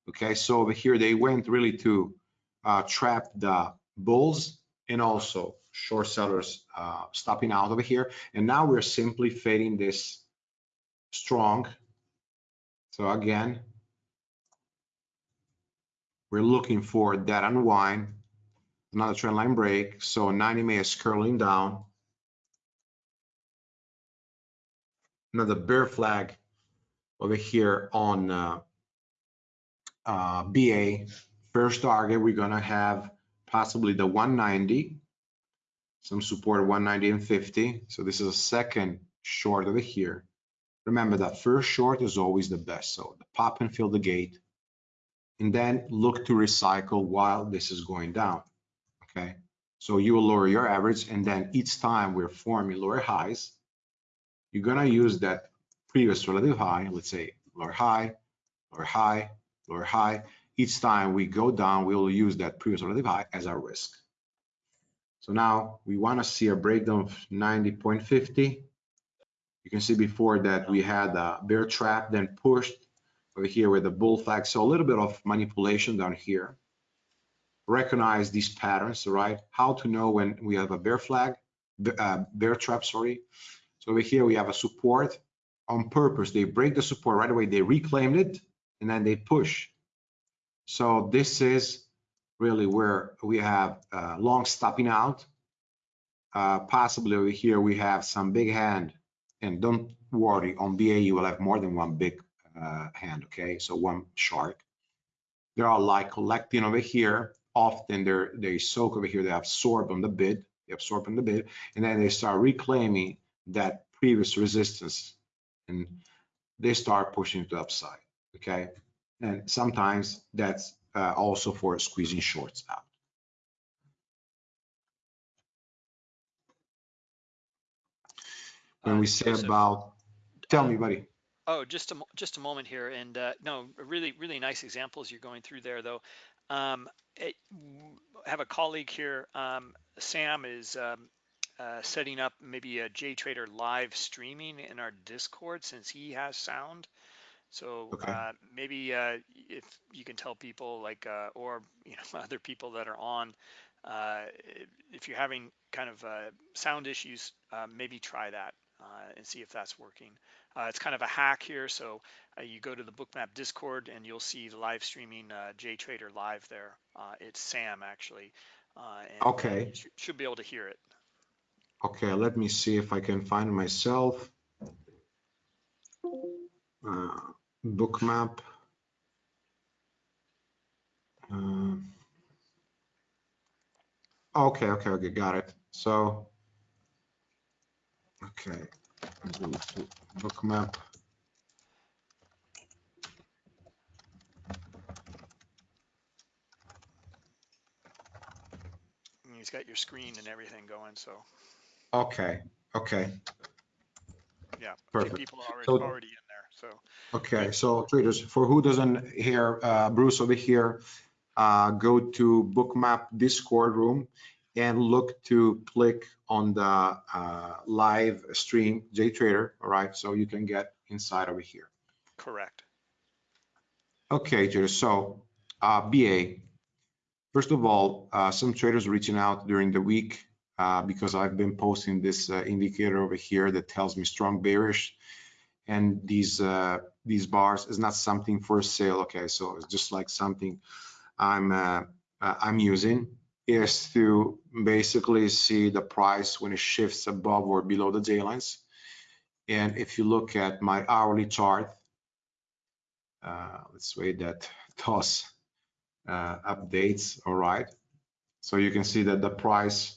Okay, so over here they went really to uh, trap the bulls and also short sellers uh, stopping out over here. And now we're simply fading this strong. So again, we're looking for that unwind, another trend line break. So 90 MA is curling down. Another bear flag over here on uh, uh, BA. First target, we're gonna have possibly the 190, some support 190 and 50. So this is a second short over here. Remember that first short is always the best. So the pop and fill the gate and then look to recycle while this is going down. Okay. So you will lower your average and then each time we're forming lower highs, you're going to use that previous relative high, let's say lower high, lower high, lower high, each time we go down, we will use that previous relative high as our risk. So now we want to see a breakdown of 90.50. You can see before that we had a bear trap, then pushed over here with the bull flag. So a little bit of manipulation down here. Recognize these patterns, right? How to know when we have a bear flag, uh, bear trap, sorry. So over here we have a support on purpose. They break the support right away. They reclaimed it and then they push. So this is really where we have uh, long stopping out. Uh, possibly over here we have some big hand and don't worry on BA you will have more than one big uh, hand okay? So one shark. They are like collecting over here. Often they're they soak over here they absorb on the bid they absorb on the bid and then they start reclaiming that previous resistance and they start pushing to the upside okay? And sometimes that's uh, also for squeezing shorts out when Uh, we say about tell me um, buddy Oh, just a just a moment here, and uh, no, really really nice examples you're going through there, though. Um, it, I have a colleague here, um, Sam is um, uh, setting up maybe a JTrader live streaming in our Discord since he has sound. So okay uh, maybe uh, if you can tell people like, uh, or you know, (laughs) other people that are on, uh, if you're having kind of uh, sound issues, uh, maybe try that uh, and see if that's working. Uh, it's kind of a hack here. So uh, you go to the Bookmap Discord and you'll see the live streaming uh, JTrader live there. Uh, it's Sam actually, and okay you sh- should be able to hear it. okay let me see if i can find myself uh, bookmap uh, okay okay okay got it so okay go to bookmap He's got your screen and everything going. So okay okay yeah, perfect people are already so already in. So okay so traders for who doesn't hear uh, bruce over here uh, go to bookmap discord room and look to click on the uh, live stream JTrader, all right? So you can get inside over here. Correct. Okay, traders, so uh, BA, first of all, uh, some traders reaching out during the week uh, because I've been posting this uh, indicator over here that tells me strong bearish and these uh, these bars is not something for sale, okay? So it's just like something I'm uh, uh, I'm using is to basically see the price when it shifts above or below the J lines. And if you look at my hourly chart, uh, let's wait that (laughs) toss uh, updates, all right. So you can see that the price,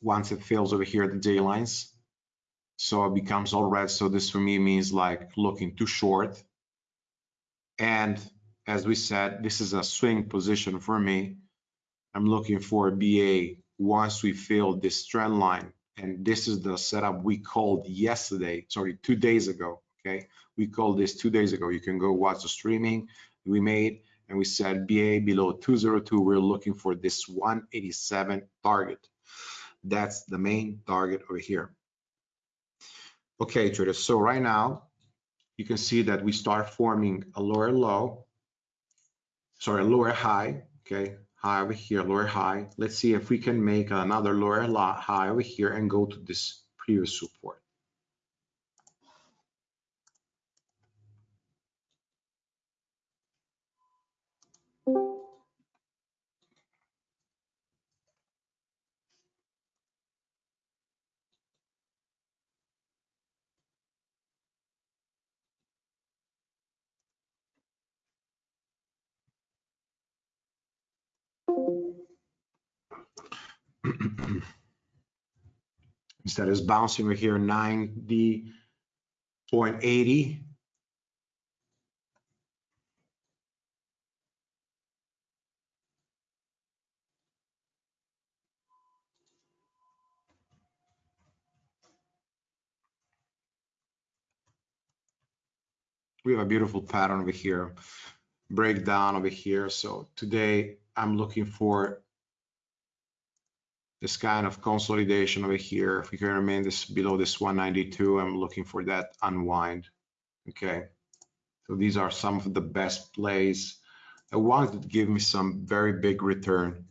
once it fills over here, the J lines, so it becomes all red. So this for me means like looking too short. And as we said, this is a swing position for me. I'm looking for a BA once we fill this trend line. And this is the setup we called yesterday, sorry, two days ago, okay? We called this two days ago. You can go watch the streaming we made and we said BA below 202, we're looking for this 187 target. That's the main target over here. Okay, traders, so right now, you can see that we start forming a lower low, sorry, a lower high, okay? high over here, lower high. Let's see if we can make another lower high over here and go to this previous support. Instead is bouncing over here 90.80. We have a beautiful pattern over here, breakdown over here. So today I'm looking for this kind of consolidation over here. If we can remain this below this 192, I'm looking for that unwind. Okay. So these are some of the best plays. The ones that give me some very big return.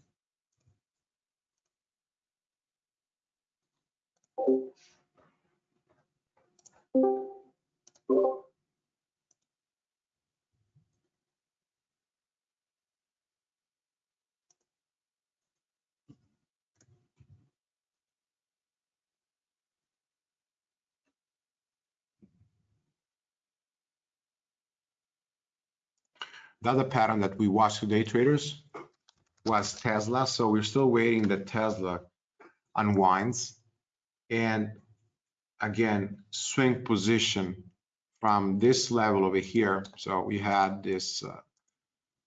The other pattern that we watched today, traders, was Tesla. So we're still waiting that Tesla unwinds. And again, swing position from this level over here. So we had this uh,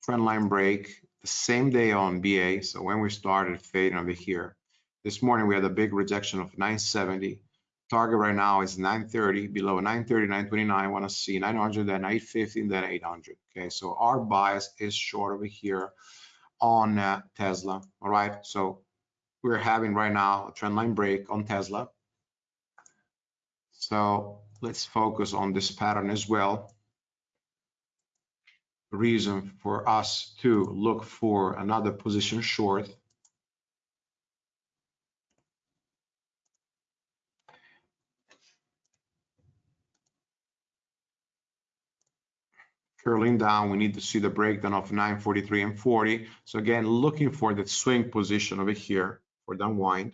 trend line break the same day on BA. So when we started fading over here, this morning we had a big rejection of 970. Target right now is 930, below 930, 929. I want to see 900, then 850, then 800. Okay, so our bias is short over here on uh, Tesla. All right, so we're having right now a trend line break on Tesla. So let's focus on this pattern as well. Reason for us to look for another position short. Curling down, we need to see the breakdown of 943 and 40. So again, looking for that swing position over here for the unwind.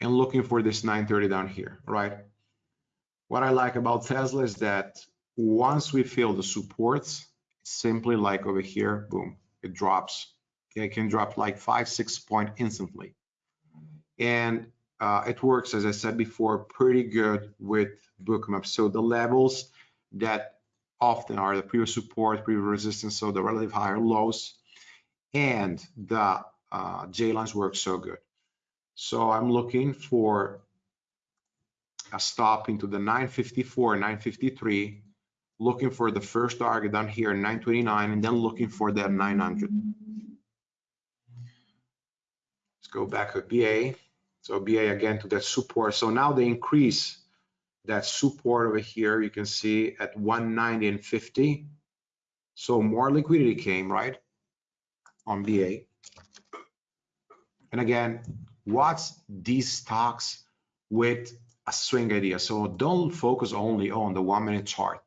And looking for this 930 down here, right? What I like about Tesla is that once we feel the supports, simply like over here, boom, it drops. Okay, it can drop like five, six point instantly. And uh, it works, as I said before, pretty good with bookmap. So the levels that often are the previous support, previous resistance, so the relative higher lows, and the uh, J lines work so good. So I'm looking for a stop into the 954, 953, looking for the first target down here, 929, and then looking for that 900. Let's go back to BA. So BA again to that support. So now they increase that support over here. You can see at 190 and 50. So more liquidity came, right, on BA. And again, watch these stocks with a swing idea. So don't focus only on the one minute chart.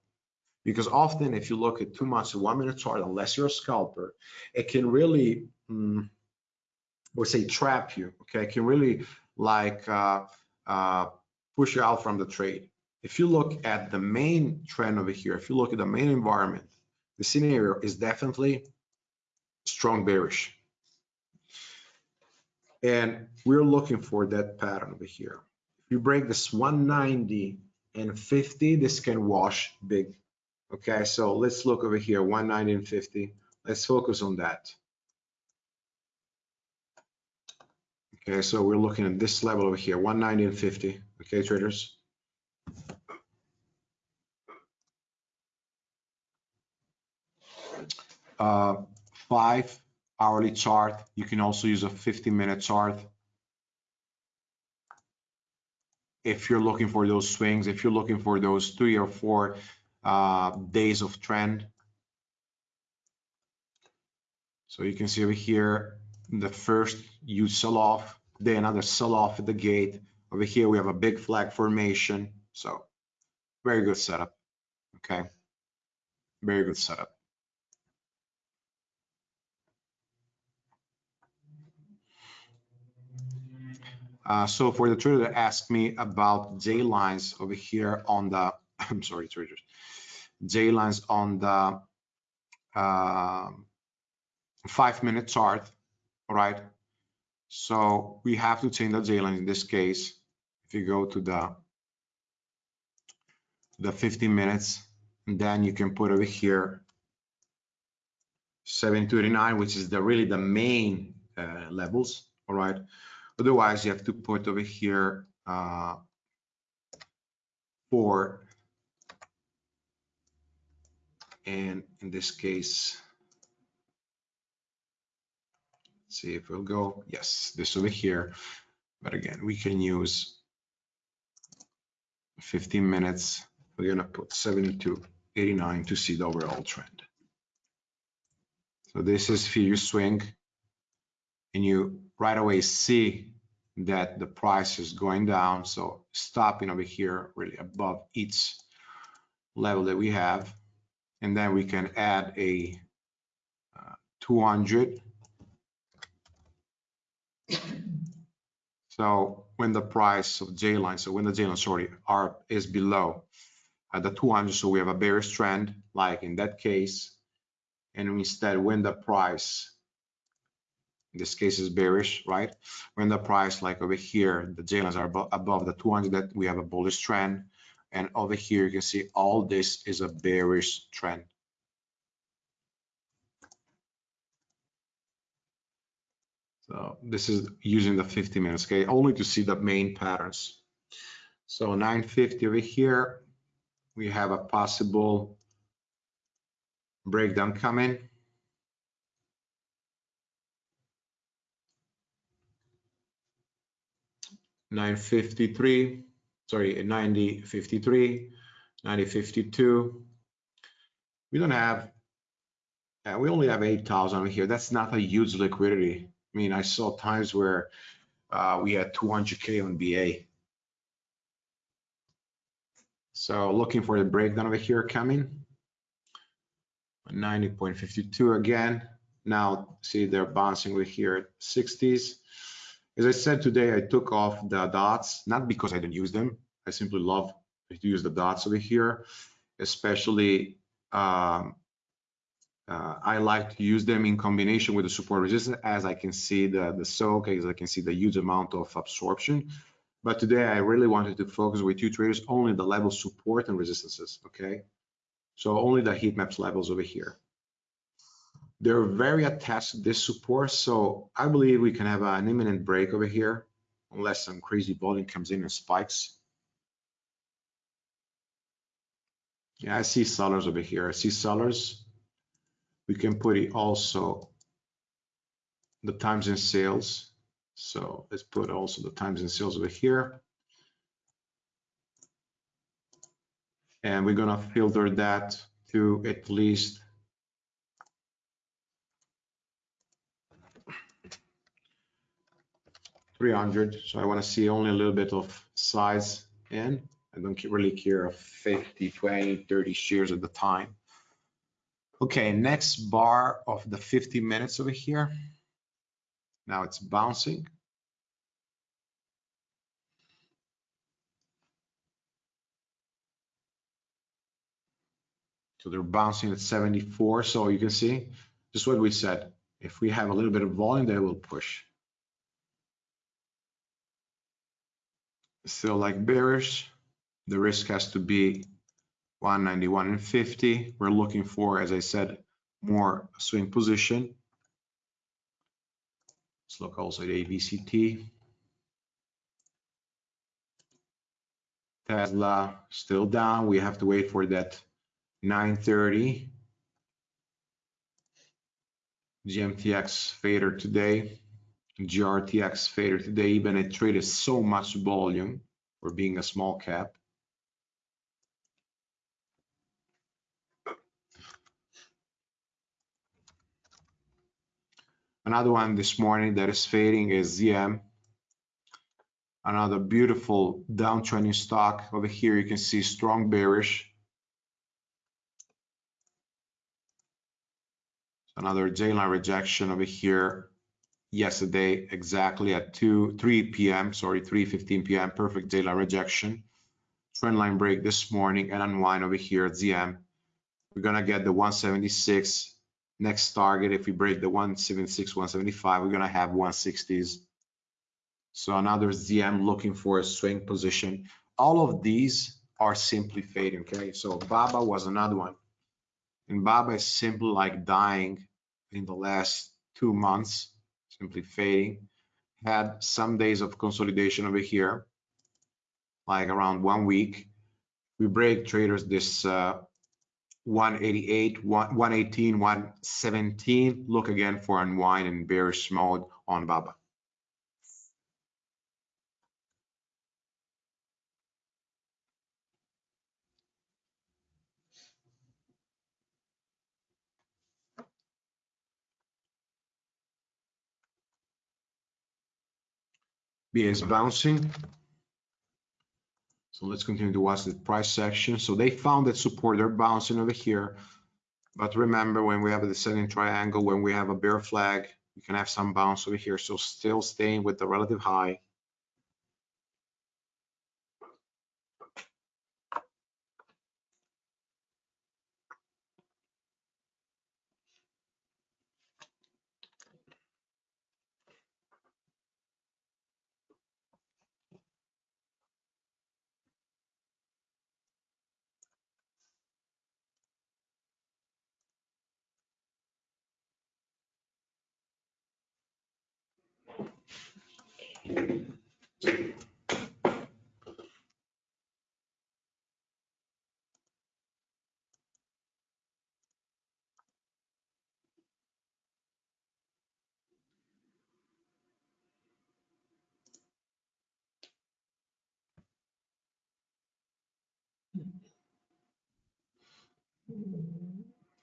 Because often if you look at too much one minute chart, unless you're a scalper, it can really, mm, or say trap you, okay? It can really like uh, uh, push you out from the trade. If you look at the main trend over here, if you look at the main environment, the scenario is definitely strong bearish. And we're looking for that pattern over here. If you break this 190 and 50, this can wash big. Okay, so let's look over here, 190 and 50. Let's focus on that. Okay, so we're looking at this level over here, 190 and 50. Okay, traders. Uh, five hourly chart. You can also use a 50 minute chart. If you're looking for those swings, if you're looking for those three or four uh, days of trend. So you can see over here, the first you sell off, then another sell off at the gate. Over here, we have a big flag formation. So very good setup. Okay. Very good setup. Uh, so for the trader that asked me about J lines over here on the, (laughs) I'm sorry, traders, J lines on the uh, five minute chart, right? So we have to change the J in this case. If you go to the the 15 minutes, and then you can put over here 729, which is the really the main uh, levels, all right? Otherwise, you have to put over here uh, four, and in this case, see if we'll go, yes, this over here. But again, we can use 15 minutes. We're gonna put 72, 89 to see the overall trend. So this is fear swing and you right away see that the price is going down. So stopping over here really above each level that we have. And then we can add a uh, 200. So when the price of J line, so when the J line, sorry, are is below uh, the 200, so we have a bearish trend, like in that case. And instead, when the price in this case is bearish, right? When the price like over here, the J lines are above the 200, that we have a bullish trend. And over here, you can see all this is a bearish trend. So this is using the 50 minutes, okay, only to see the main patterns. So 950 over here, we have a possible breakdown coming. 953, sorry, 9053, 9052. We don't have, uh, we only have 8,000 here. That's not a huge liquidity. I mean, I saw times where uh, we had 200K on BA. So looking for the breakdown over here coming. 90.52 again. Now see they're bouncing over here at 60s. As I said today, I took off the dots, not because I don't use them. I simply love to use the dots over here, especially um, uh, I like to use them in combination with the support resistance as I can see the, the soak, as I can see the huge amount of absorption. But today I really wanted to focus with you traders only the level support and resistances, okay? So only the heat maps levels over here. They're very attached to this support, so I believe we can have an imminent break over here, unless some crazy volume comes in and spikes. Yeah, I see sellers over here. I see sellers. We can put it also the times in sales. So let's put also the times in sales over here. And we're gonna filter that to at least 300. So I want to see only a little bit of size in. I don't really care of 50, 20, 30 shares at the time. Okay, next bar of the 50 minutes over here. Now it's bouncing. So they're bouncing at 74. So you can see just what we said. If we have a little bit of volume, they will push. still like bearish. The risk has to be 191 and 50. We're looking for, as I said, more swing position. Let's look also at ABCT. Tesla still down. We have to wait for that 930 GMTX fader today. GRTX fader today, even it traded so much volume for being a small cap. Another one this morning that is fading is ZM. Another beautiful downtrending stock. Over here you can see strong bearish. Another J-line rejection over here yesterday exactly at 2 3 p.m. sorry 3:15 p.m. perfect J-line rejection trend line break this morning and unwind over here at ZM we're gonna get the 176 next target if we break the 176 175 we're gonna have 160s so another ZM looking for a swing position all of these are simply fading okay so Baba was another one and Baba is simply like dying in the last two months simply fading. Had some days of consolidation over here, like around one week. We break traders this uh, 188, 118, 117. Look again for unwind and bearish mode on Baba. BA is bouncing. So let's continue to watch the price section. So they found that support, they're bouncing over here. But remember, when we have a descending triangle, when we have a bear flag, you can have some bounce over here. So still staying with the relative high.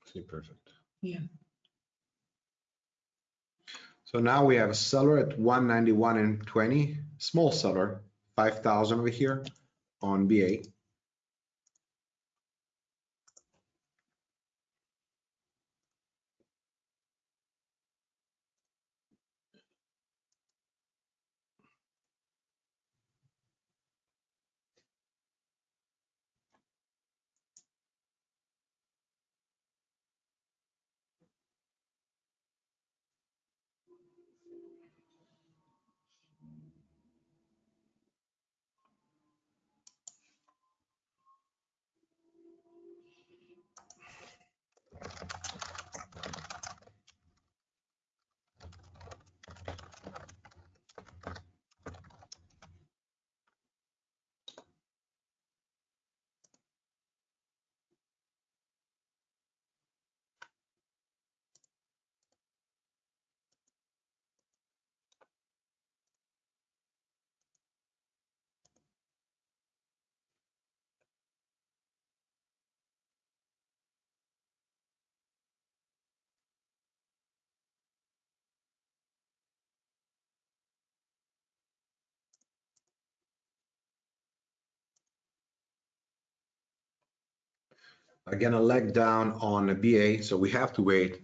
See, perfect. Yeah. So now we have a seller at 191 and 20, small seller, 5,000 over here on BA. Again, a leg down on a BA, so we have to wait.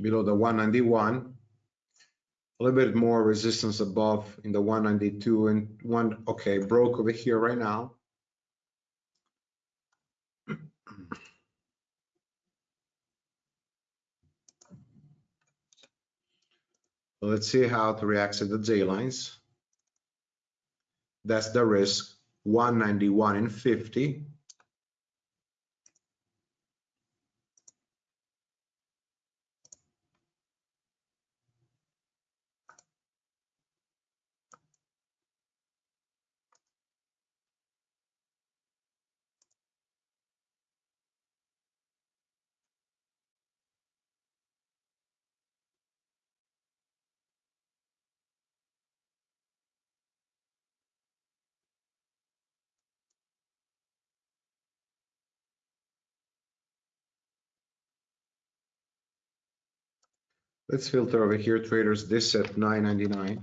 Below the 191. A little bit more resistance above in the 192 and one, okay, broke over here right now. (clears throat) Let's see how it reacts at the J lines. That's the risk, 191 and 50. Let's filter over here, traders, this at 9.99.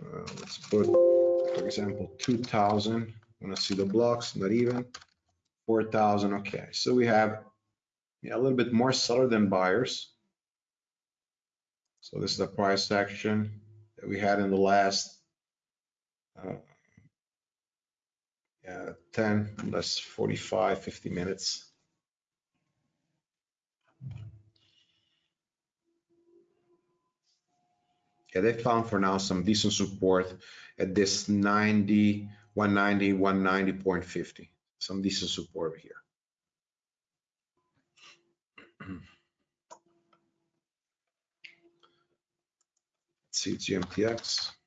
Uh, let's put, for example, 2000. Want to see the blocks, not even. 4,000, okay. So we have yeah, a little bit more seller than buyers. So this is the price action that we had in the last uh, yeah, 10, less 45, 50 minutes. Yeah, they found for now some decent support at this 90, 190, 190.50. Some decent support here. (clears throat) Let's see GMTX.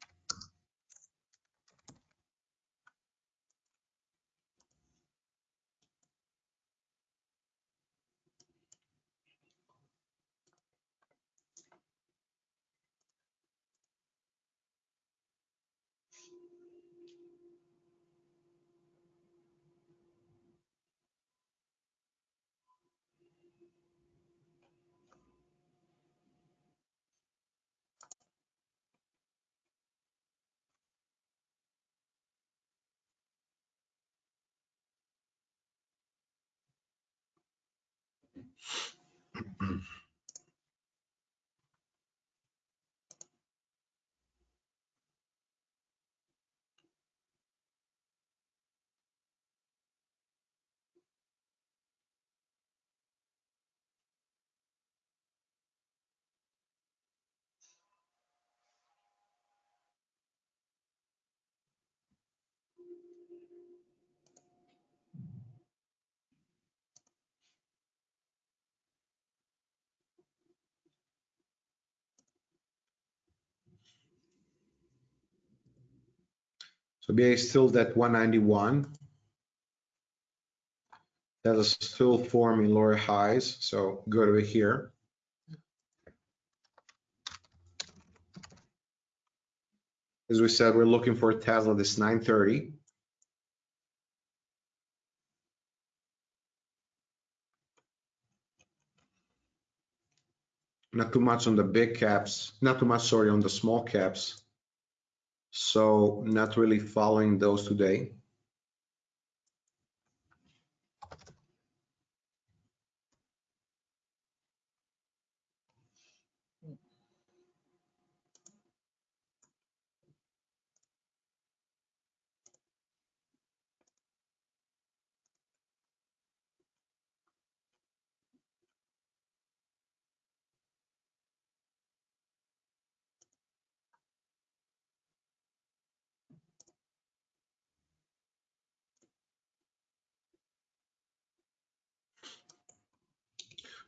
So BA is still at 191. That is still forming lower highs, so go over here. As we said, we're looking for Tesla this 930. Not too much on the big caps, not too much, sorry, on the small caps. So not really following those today.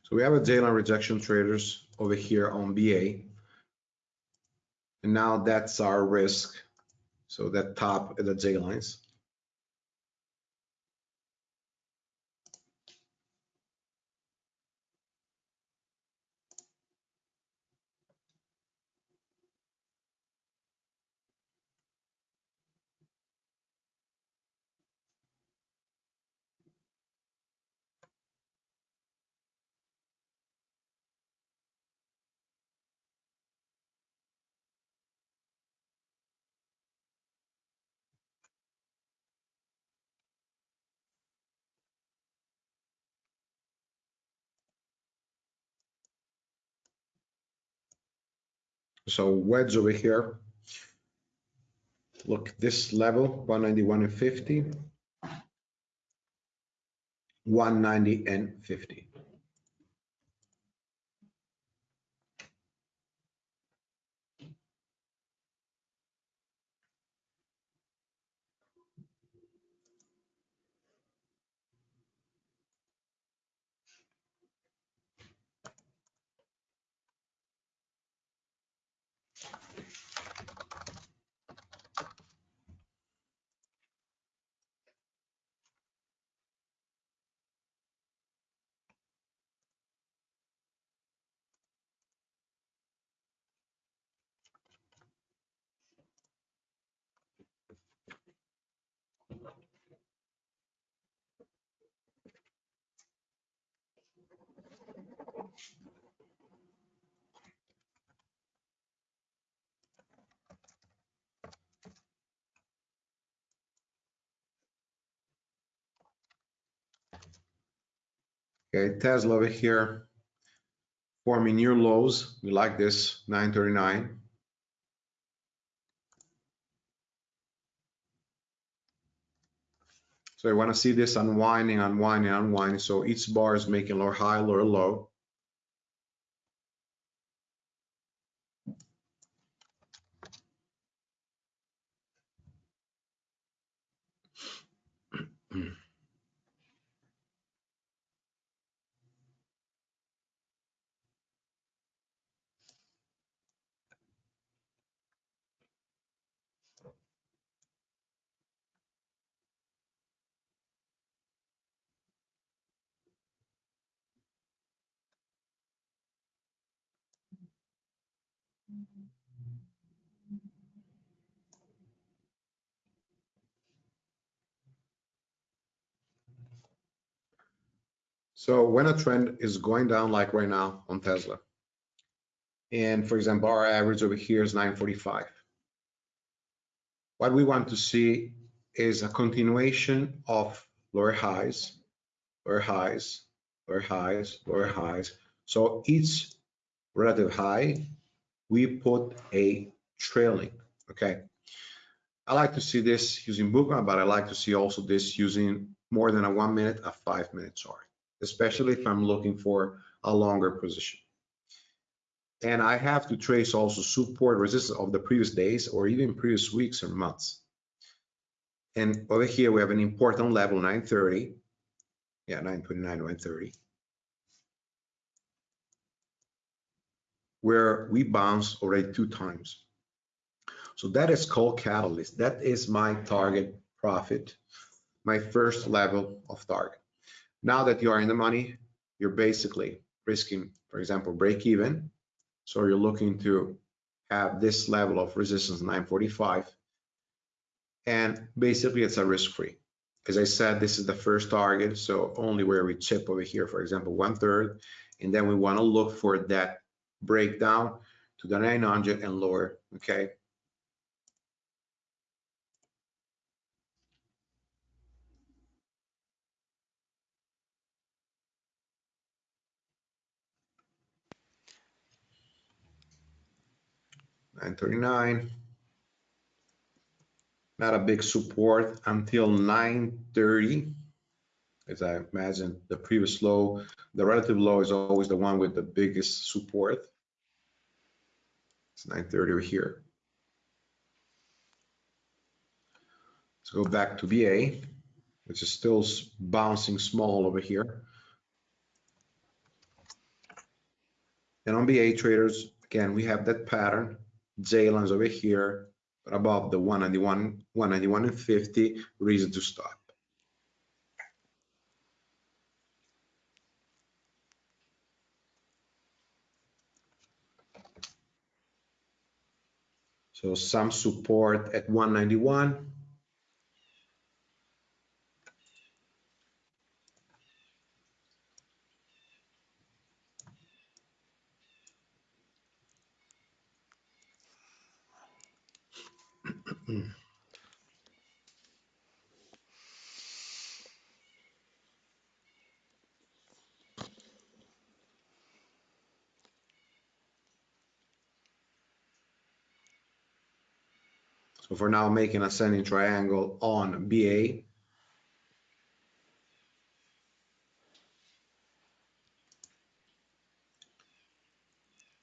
So we have a J line rejection traders over here on BA. And now that's our risk. So that top the J So wedge over here. Look, this level, 191 and 50. 190 and 50. Okay, Tesla over here forming new lows. We like this 939. So you want to see this unwinding, unwinding, unwinding. So each bar is making lower high, lower low. So when a trend is going down like right now on Tesla, and for example, our average over here is 945. What we want to see is a continuation of lower highs, lower highs, lower highs, lower highs. So each relative high, we put a trailing, okay? I like to see this using Bookmap, but I like to see also this using more than a one minute, a five minute chart, especially if I'm looking for a longer position. And I have to trace also support resistance of the previous days or even previous weeks or months. And over here, we have an important level, 930. Yeah, 929, 930. Where we bounced already two times. So that is called catalyst. That is my target profit, my first level of target. Now that you are in the money, you're basically risking, for example, break even. So you're looking to have this level of resistance 945 and basically it's a risk-free. As I said, this is the first target, so only where we chip over here, for example, one third, and then we want to look for that breakdown to the 900 and lower, okay? Nine thirty-nine. Not a big support until 930 as I imagine the previous low the relative low is always the one with the biggest support. It's 930 over here. Let's go back to BA which is still bouncing small over here. And on BA traders again we have that pattern J lines over here but above the 191, 191 and 50, reason to stop. So some support at 191. So for now, making ascending triangle on BA.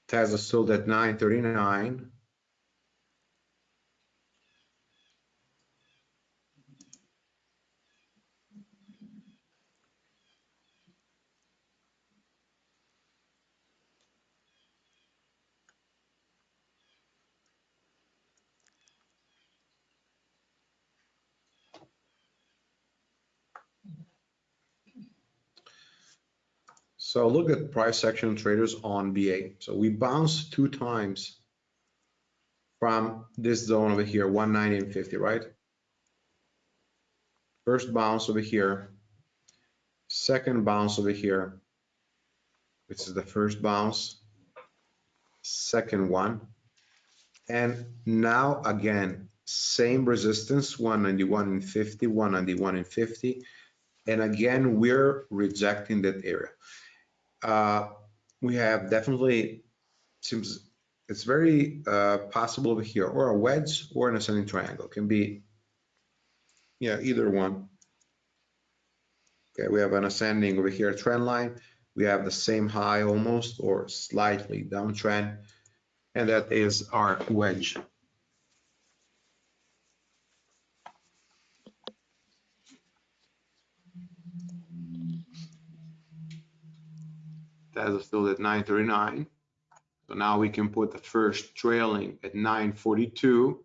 Tesla sold at 939. So look at price action traders on BA. So we bounced two times from this zone over here, 190 and 50, right? First bounce over here, second bounce over here, which is the first bounce, second one. And now again, same resistance, 191 and 50, 191 and 50. And again, we're rejecting that area uh, we have definitely seems it's very uh, possible over here or a wedge or an ascending triangle. Can be yeah either one. Okay we have an ascending over here trend line. We have the same high almost or slightly downtrend and that is our wedge Tesla still at 939. So now we can put the first trailing at 942.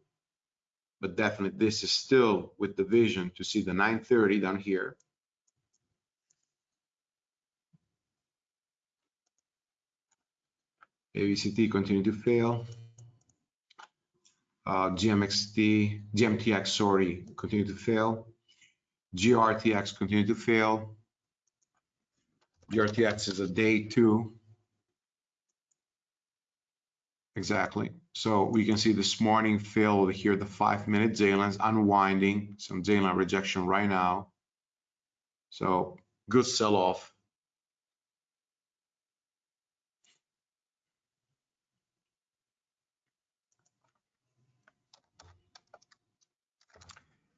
But definitely this is still with the vision to see the 930 down here. AVCT continue to fail. Uh, GMXT, GMTX, sorry, continue to fail. GRTX continue to fail. The RTX is a day two. Exactly. So we can see this morning fill over here, the five minute Zalen's unwinding, some Zalen rejection right now. So good sell off.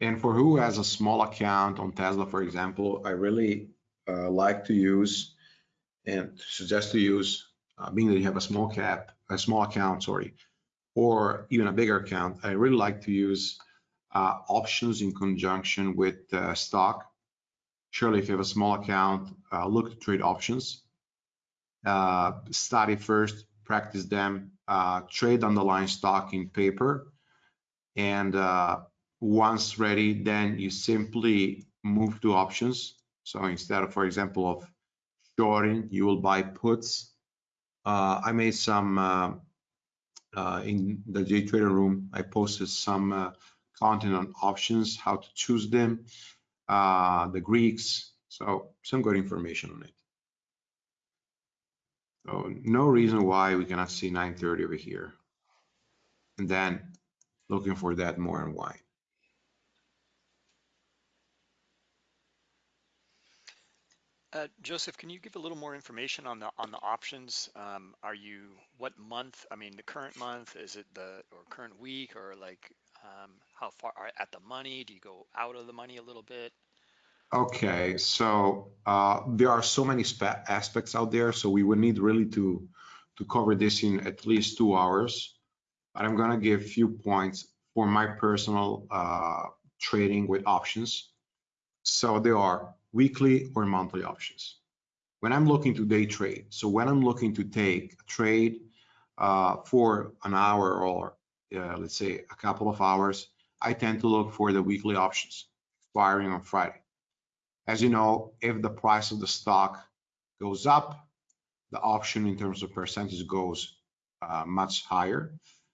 And for who has a small account on Tesla, for example, I really like to use and suggest to use, uh, being that you have a small cap, a small account, sorry, or even a bigger account, I really like to use uh, options in conjunction with uh, stock. Surely, if you have a small account, uh, look to trade options. Uh, study first, practice them, uh, trade underlying stock in paper, and once ready, then you simply move to options. So instead of, for example, of shorting, you will buy puts. Uh, I made some uh, uh, in the JTrader room. I posted some uh, content on options, how to choose them, uh, the Greeks. So some good information on it. So no reason why we cannot see 930 over here. And then looking for that more and why. Uh, Joseph, can you give a little more information on the on the options? Um, are you what month? I mean, the current month is it the or current week or like um, how far are at the money? Do you go out of the money a little bit? Okay, so uh, there are so many aspects out there, so we would need really to to cover this in at least two hours. But I'm gonna give a few points for my personal uh, trading with options. So there are weekly or monthly options. When I'm looking to day trade, so when I'm looking to take a trade uh, for an hour or uh, let's say a couple of hours, I tend to look for the weekly options expiring on Friday. As you know, if the price of the stock goes up, the option in terms of percentage goes uh, much higher.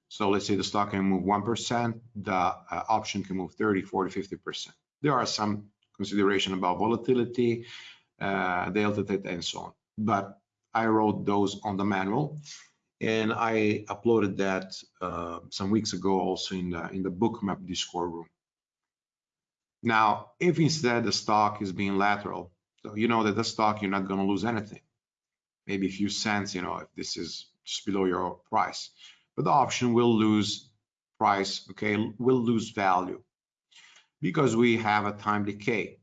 So let's say the stock can move 1%, the uh, option can move 30, 40, 50%. There are some consideration about volatility, uh, delta theta, and so on. But I wrote those on the manual, and I uploaded that uh, some weeks ago also in the in the Bookmap Discord room. Now, if instead the stock is being lateral, so you know that the stock you're not going to lose anything, maybe a few cents, you know, if this is just below your price, but the option will lose price, okay, will lose value because we have a time decay,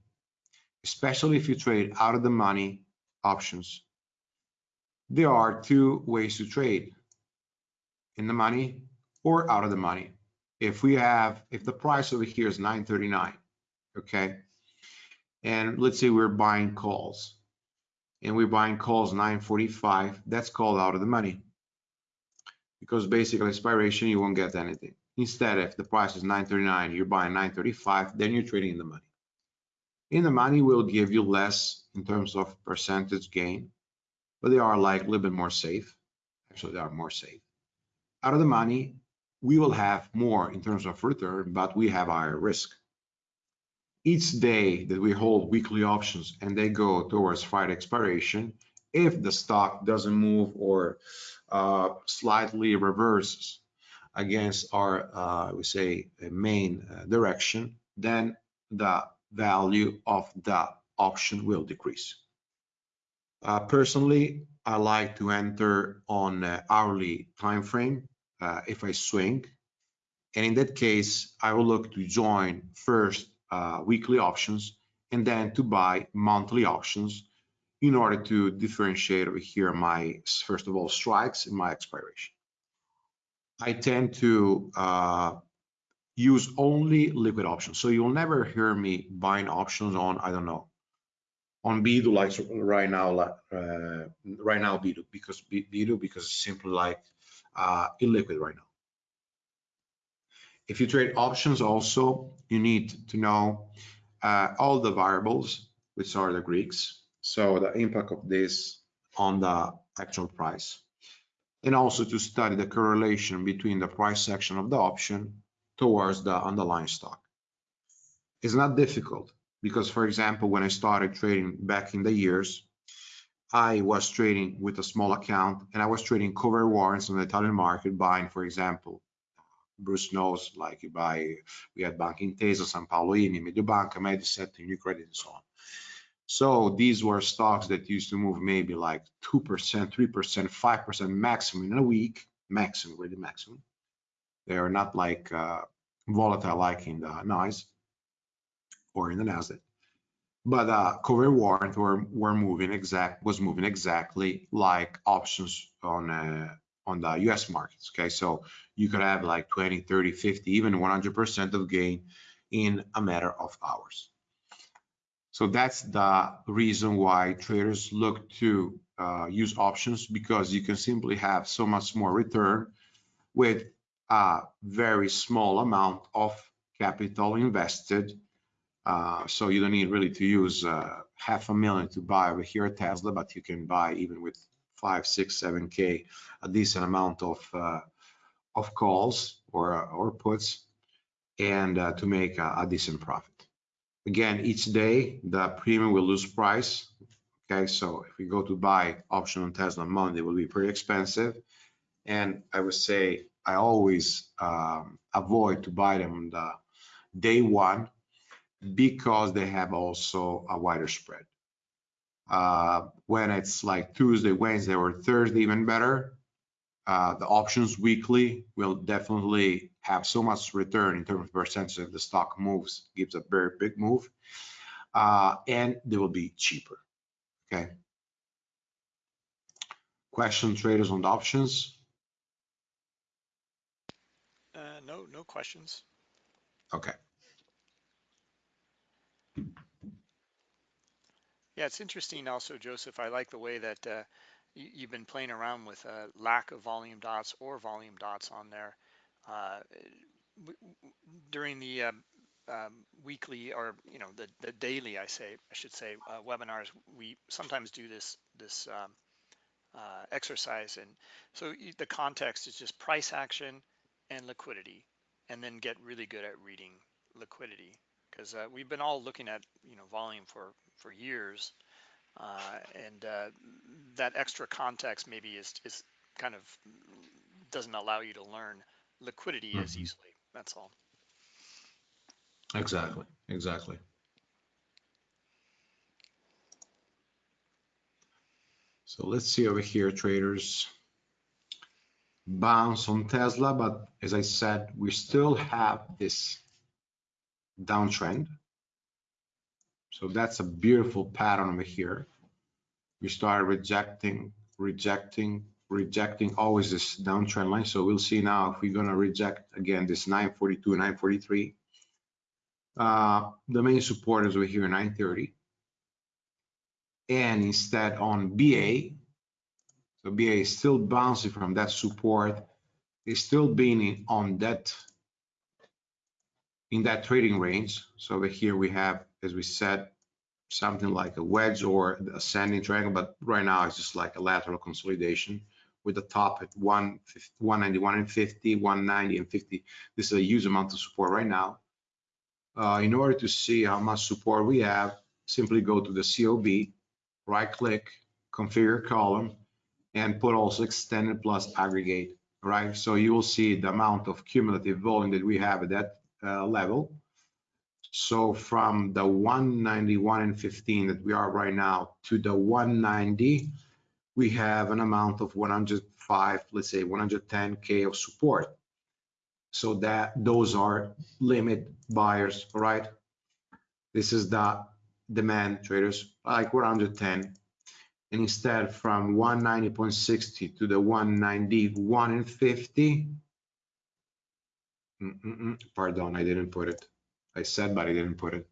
especially if you trade out of the money options. There are two ways to trade, in the money or out of the money. If we have, if the price over here is 939, okay, and let's say we're buying calls, and we're buying calls 945, that's called out of the money. Because basically expiration, you won't get anything. Instead, if the price is 939, you're buying 935, then you're trading in the money. In the money will give you less in terms of percentage gain, but they are like a little bit more safe. Actually, they are more safe. Out of the money, we will have more in terms of return, but we have higher risk. Each day that we hold weekly options and they go towards Friday expiration, if the stock doesn't move or uh, slightly reverses against our, uh, we say, main uh, direction, then the value of the option will decrease. Uh, personally, I like to enter on hourly time frame uh, if I swing. And in that case, I will look to join first uh, weekly options and then to buy monthly options in order to differentiate over here my, first of all, strikes and my expiration. I tend to uh, use only liquid options. So you'll never hear me buying options on, I don't know, on Bidu like right now, uh, right now Bidu because Bidu because it's simply like uh, illiquid right now. If you trade options also, you need to know uh, all the variables, which are the Greeks. So the impact of this on the actual price and also to study the correlation between the price section of the option towards the underlying stock. It's not difficult because, for example, when I started trading back in the years, I was trading with a small account and I was trading cover warrants on the Italian market, buying, for example, Bruce knows, like you buy, we had Banca Intesa, San Paolo ENI, Mediobanca, Mediaset, UniCredit, and so on. So these were stocks that used to move maybe like 2%, 3%, 5% maximum in a week, maximum, really maximum. They are not like uh, volatile like in the NYSE. or in the Nasdaq. But uh, cover warrant were, were moving exact was moving exactly like options on uh, on the US markets. Okay, so you could have like 20, 30, 50, even 100% of gain in a matter of hours. So that's the reason why traders look to uh, use options because you can simply have so much more return with a very small amount of capital invested. Uh, so you don't need really to use uh, half a million to buy over here Tesla, but you can buy even with five, six, seven K, a decent amount of uh, of calls or or puts, and uh, to make a, a decent profit. Again, each day the premium will lose price. Okay, so if we go to buy option on Tesla Monday, will be pretty expensive. And I would say I always um, avoid to buy them on the day one because they have also a wider spread. Uh, when it's like Tuesday, Wednesday, or Thursday, even better, uh, the options weekly will definitely have so much return in terms of percentage of the stock moves, gives a very big move, uh, and they will be cheaper. Okay. Question traders on the options? Uh, no, no questions. Okay. Yeah, it's interesting also, Joseph. I like the way that uh, you, have been playing around with a lack of volume dots or volume dots on there. Uh, during the uh, um, weekly or you know the, the daily, I say I should say uh, webinars, we sometimes do this this um, uh, exercise, and so the context is just price action and liquidity, and then get really good at reading liquidity. Because uh, we've been all looking at you know volume for for years uh, and that extra context maybe is is kind of doesn't allow you to learn liquidity mm-hmm. as easily. That's all. Exactly. Exactly. So let's see over here, traders. Bounce on Tesla, but as I said, we still have this downtrend. So that's a beautiful pattern over here. We start rejecting, rejecting, rejecting always this downtrend line. So we'll see now if we're gonna reject again this 942, 943. Uh, the main support is over here 930. And instead on BA, so BA is still bouncing from that support, is still being on that in that trading range. So over here we have, as we said, something like a wedge or ascending triangle, but right now it's just like a lateral consolidation with the top at 191 and 50, 190 and 50. This is a huge amount of support right now. Uh, in order to see how much support we have, simply go to the COB, right click, configure column, and put also extended plus aggregate, right? So you will see the amount of cumulative volume that we have at that uh, level. So from the 191 and 15 that we are right now to the 190, we have an amount of 105, let's say 110K of support. So that those are limit buyers, right? This is the demand traders, like 110. And instead from 190.60 to the 191 and 50, Mm -mm Pardon, I didn't put it. I said, but I didn't put it.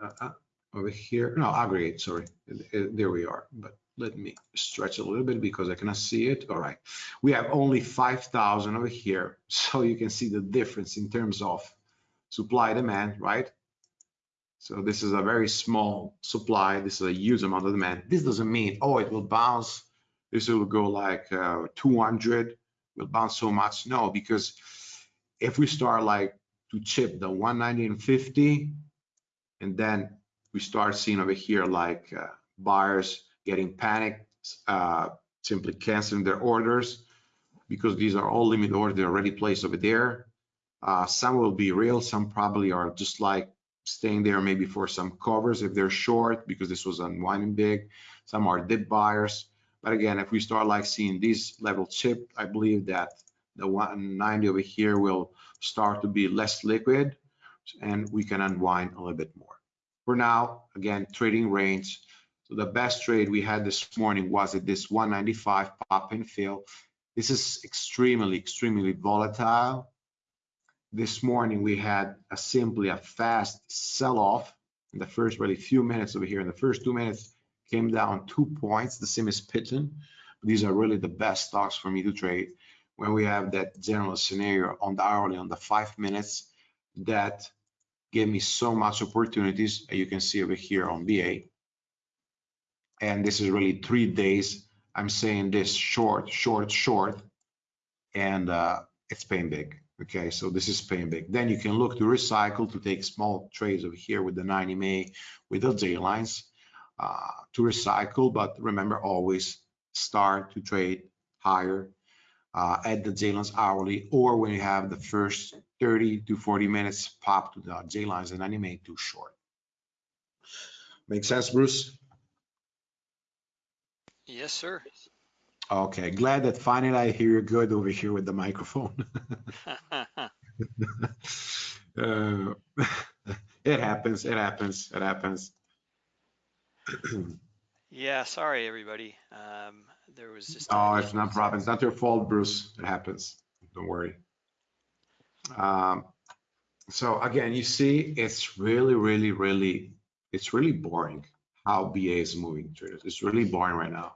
Uh, uh, over here, no, aggregate, sorry. There we are. But let me stretch a little bit because I cannot see it. All right. We have only 5,000 over here. (laughs) So you can see the difference in terms of supply demand, right? So this is a very small supply. This is a huge amount of demand. This doesn't mean, oh, it will bounce. This will go like uh, 200, will bounce so much. No, because if we start like to chip the 190 and 50, and then we start seeing over here like uh, buyers getting panicked, uh, simply canceling their orders because these are all limit orders they're already placed over there. Uh, some will be real, some probably are just like staying there maybe for some covers if they're short because this was unwinding big. Some are dip buyers. But again, if we start like seeing this level chip, I believe that the 190 over here will start to be less liquid, and we can unwind a little bit more. For now, again, trading range. So the best trade we had this morning was at this 195 pop and fill. This is extremely, extremely volatile. This morning we had a simply a fast sell-off in the first really few minutes over here. In the first two minutes, came down two points. The same as Pitton. These are really the best stocks for me to trade when we have that general scenario on the hourly on the five minutes that gave me so much opportunities you can see over here on BA and this is really three days I'm saying this short short short and uh, it's paying big okay so this is paying big then you can look to recycle to take small trades over here with the 90 MA with the J lines uh, to recycle but remember always start to trade higher uh, at the J-lines hourly or when you have the first 30 to 40 minutes pop to the J-lines and animate too short. Make sense, Bruce? Yes, sir. Okay, glad that finally I hear you good over here with the microphone. (laughs) uh, (laughs) it happens, it happens, it happens. (clears throat) yeah, sorry everybody. Um, there was just. Oh, it's not problem. It's not your fault, Bruce. It happens. Don't worry. Um, so again, you see, it's really, really, really, it's really boring how BA is moving traders. It's really boring right now.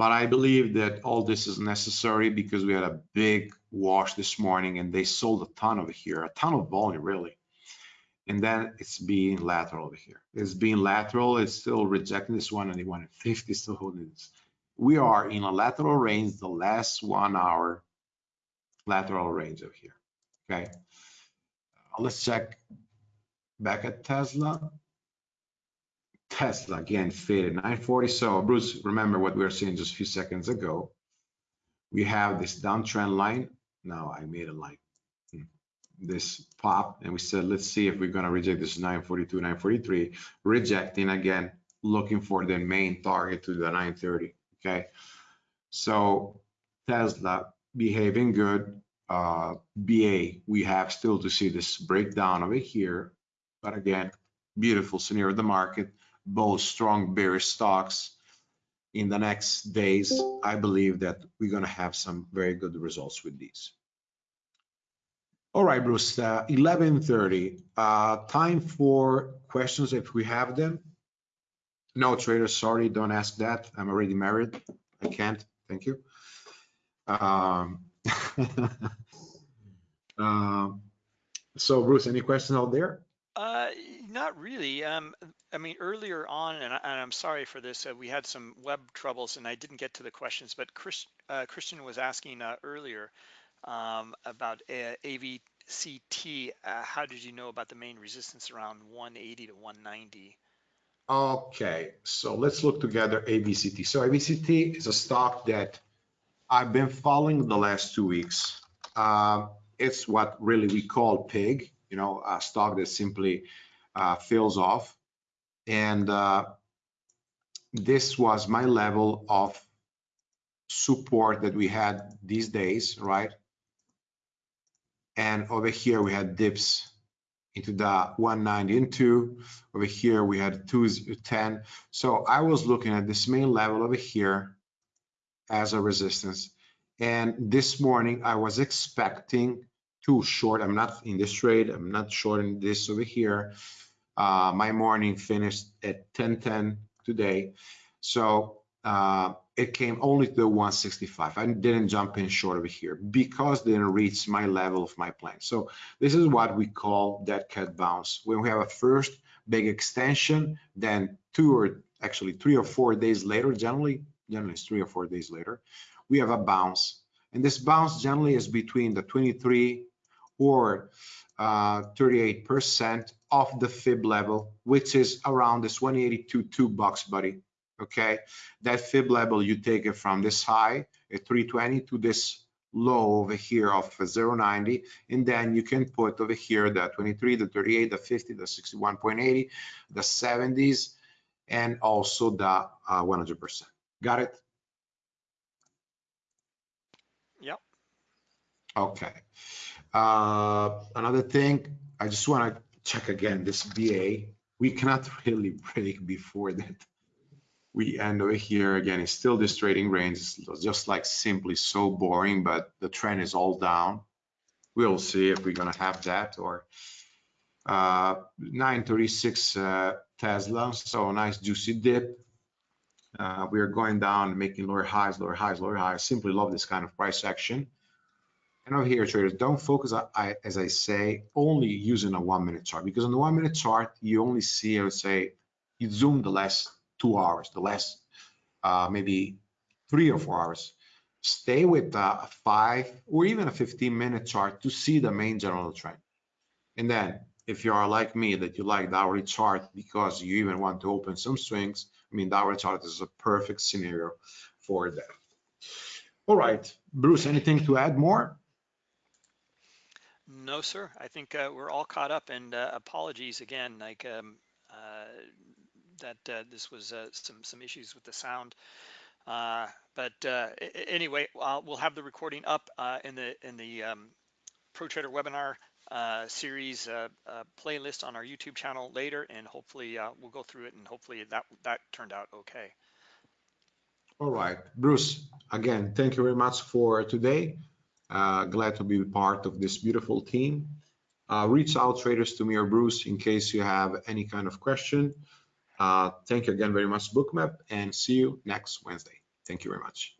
But I believe that all this is necessary because we had a big wash this morning and they sold a ton over here, a ton of volume really. And then it's being lateral over here. It's being lateral, it's still rejecting this one and the 150 still holding this we are in a lateral range, the last one hour lateral range of here, okay? Let's check back at Tesla. Tesla again faded 940. So Bruce, remember what we were saying just a few seconds ago. We have this downtrend line. Now I made a like hmm, this pop and we said, let's see if we're gonna reject this 942, 943, rejecting again, looking for the main target to the 930 okay? So Tesla behaving good. Uh, BA, we have still to see this breakdown over here. But again, beautiful scenario of the market, both strong bearish stocks. In the next days, I believe that we're going to have some very good results with these. All right, Bruce, uh, 11.30, uh, time for questions if we have them. No, trader, sorry, don't ask that. I'm already married. I can't. Thank you. Um, (laughs) uh, so, Bruce, any questions out there? Uh, not really. Um, I mean, earlier on, and, I, am sorry for this, uh, we had some web troubles and I didn't get to the questions, but Chris, uh, Christian was asking uh, earlier um, about AVCT. Uh, how did you know about the main resistance around 180 to 190? Okay, so let's look together AVCT. So AVCT is a stock that I've been following the last two weeks. Uh, it's what really we call PIG, you know, a stock that simply uh, fills off. And uh, this was my level of support that we had these days, right? And over here we had dips into the 190 and 2. Over here, we had 210. So I was looking at this main level over here as a resistance. And this morning, I was expecting to short. I'm not in this trade. I'm not shorting this over here. Uh, my morning finished at 1010 today. So uh, it came only to the 165. I didn't jump in short over here because didn't reach my level of my plan. So this is what we call dead cat bounce. When we have a first big extension, then two or actually three or four days later, generally, generally it's three or four days later, we have a bounce. And this bounce generally is between the 23 or 38% uh, of the fib level, which is around this 182 two bucks, buddy okay? That fib level, you take it from this high at 320 to this low over here of 0.90, and then you can put over here the 23, the 38, the 50, the 61.80, the 70s, and also the 100%. Uh, Got it? Yep. Okay. Uh, another thing, I just want to check again this BA. We cannot really (laughs) break before that. We end over here again. It's still this trading range. It's just like simply so boring, but the trend is all down. We'll see if we're gonna have that or uh, 936 uh, Tesla. So nice juicy dip. Uh, we are going down, making lower highs, lower highs, lower highs. Simply love this kind of price action. And over here, traders, don't focus, I, as I say, only using a one minute chart because on the one minute chart, you only see, I would say, you zoom the last two hours, the last uh, maybe three or four hours. Stay with a five or even a 15 minute chart to see the main general trend. And then if you are like me, that you like the hourly chart because you even want to open some swings, I mean, the hourly chart is a perfect scenario for that. All right, Bruce, anything to add more? No, sir. I think uh, we're all caught up and uh, apologies again, like um, uh, that uh, this was uh, some some issues with the sound. Uh, but anyway, we'll have the recording up in the in the um, Pro Trader webinar series playlist on our YouTube channel later, and hopefully we'll go through it and hopefully that that turned out okay. All right, Bruce. Again, thank you very much for today. Uh, glad to be part of this beautiful team. Uh, reach out traders to me or Bruce in case you have any kind of question. Uh, thank you again very much, Bookmap, and see you next Wednesday. Thank you very much.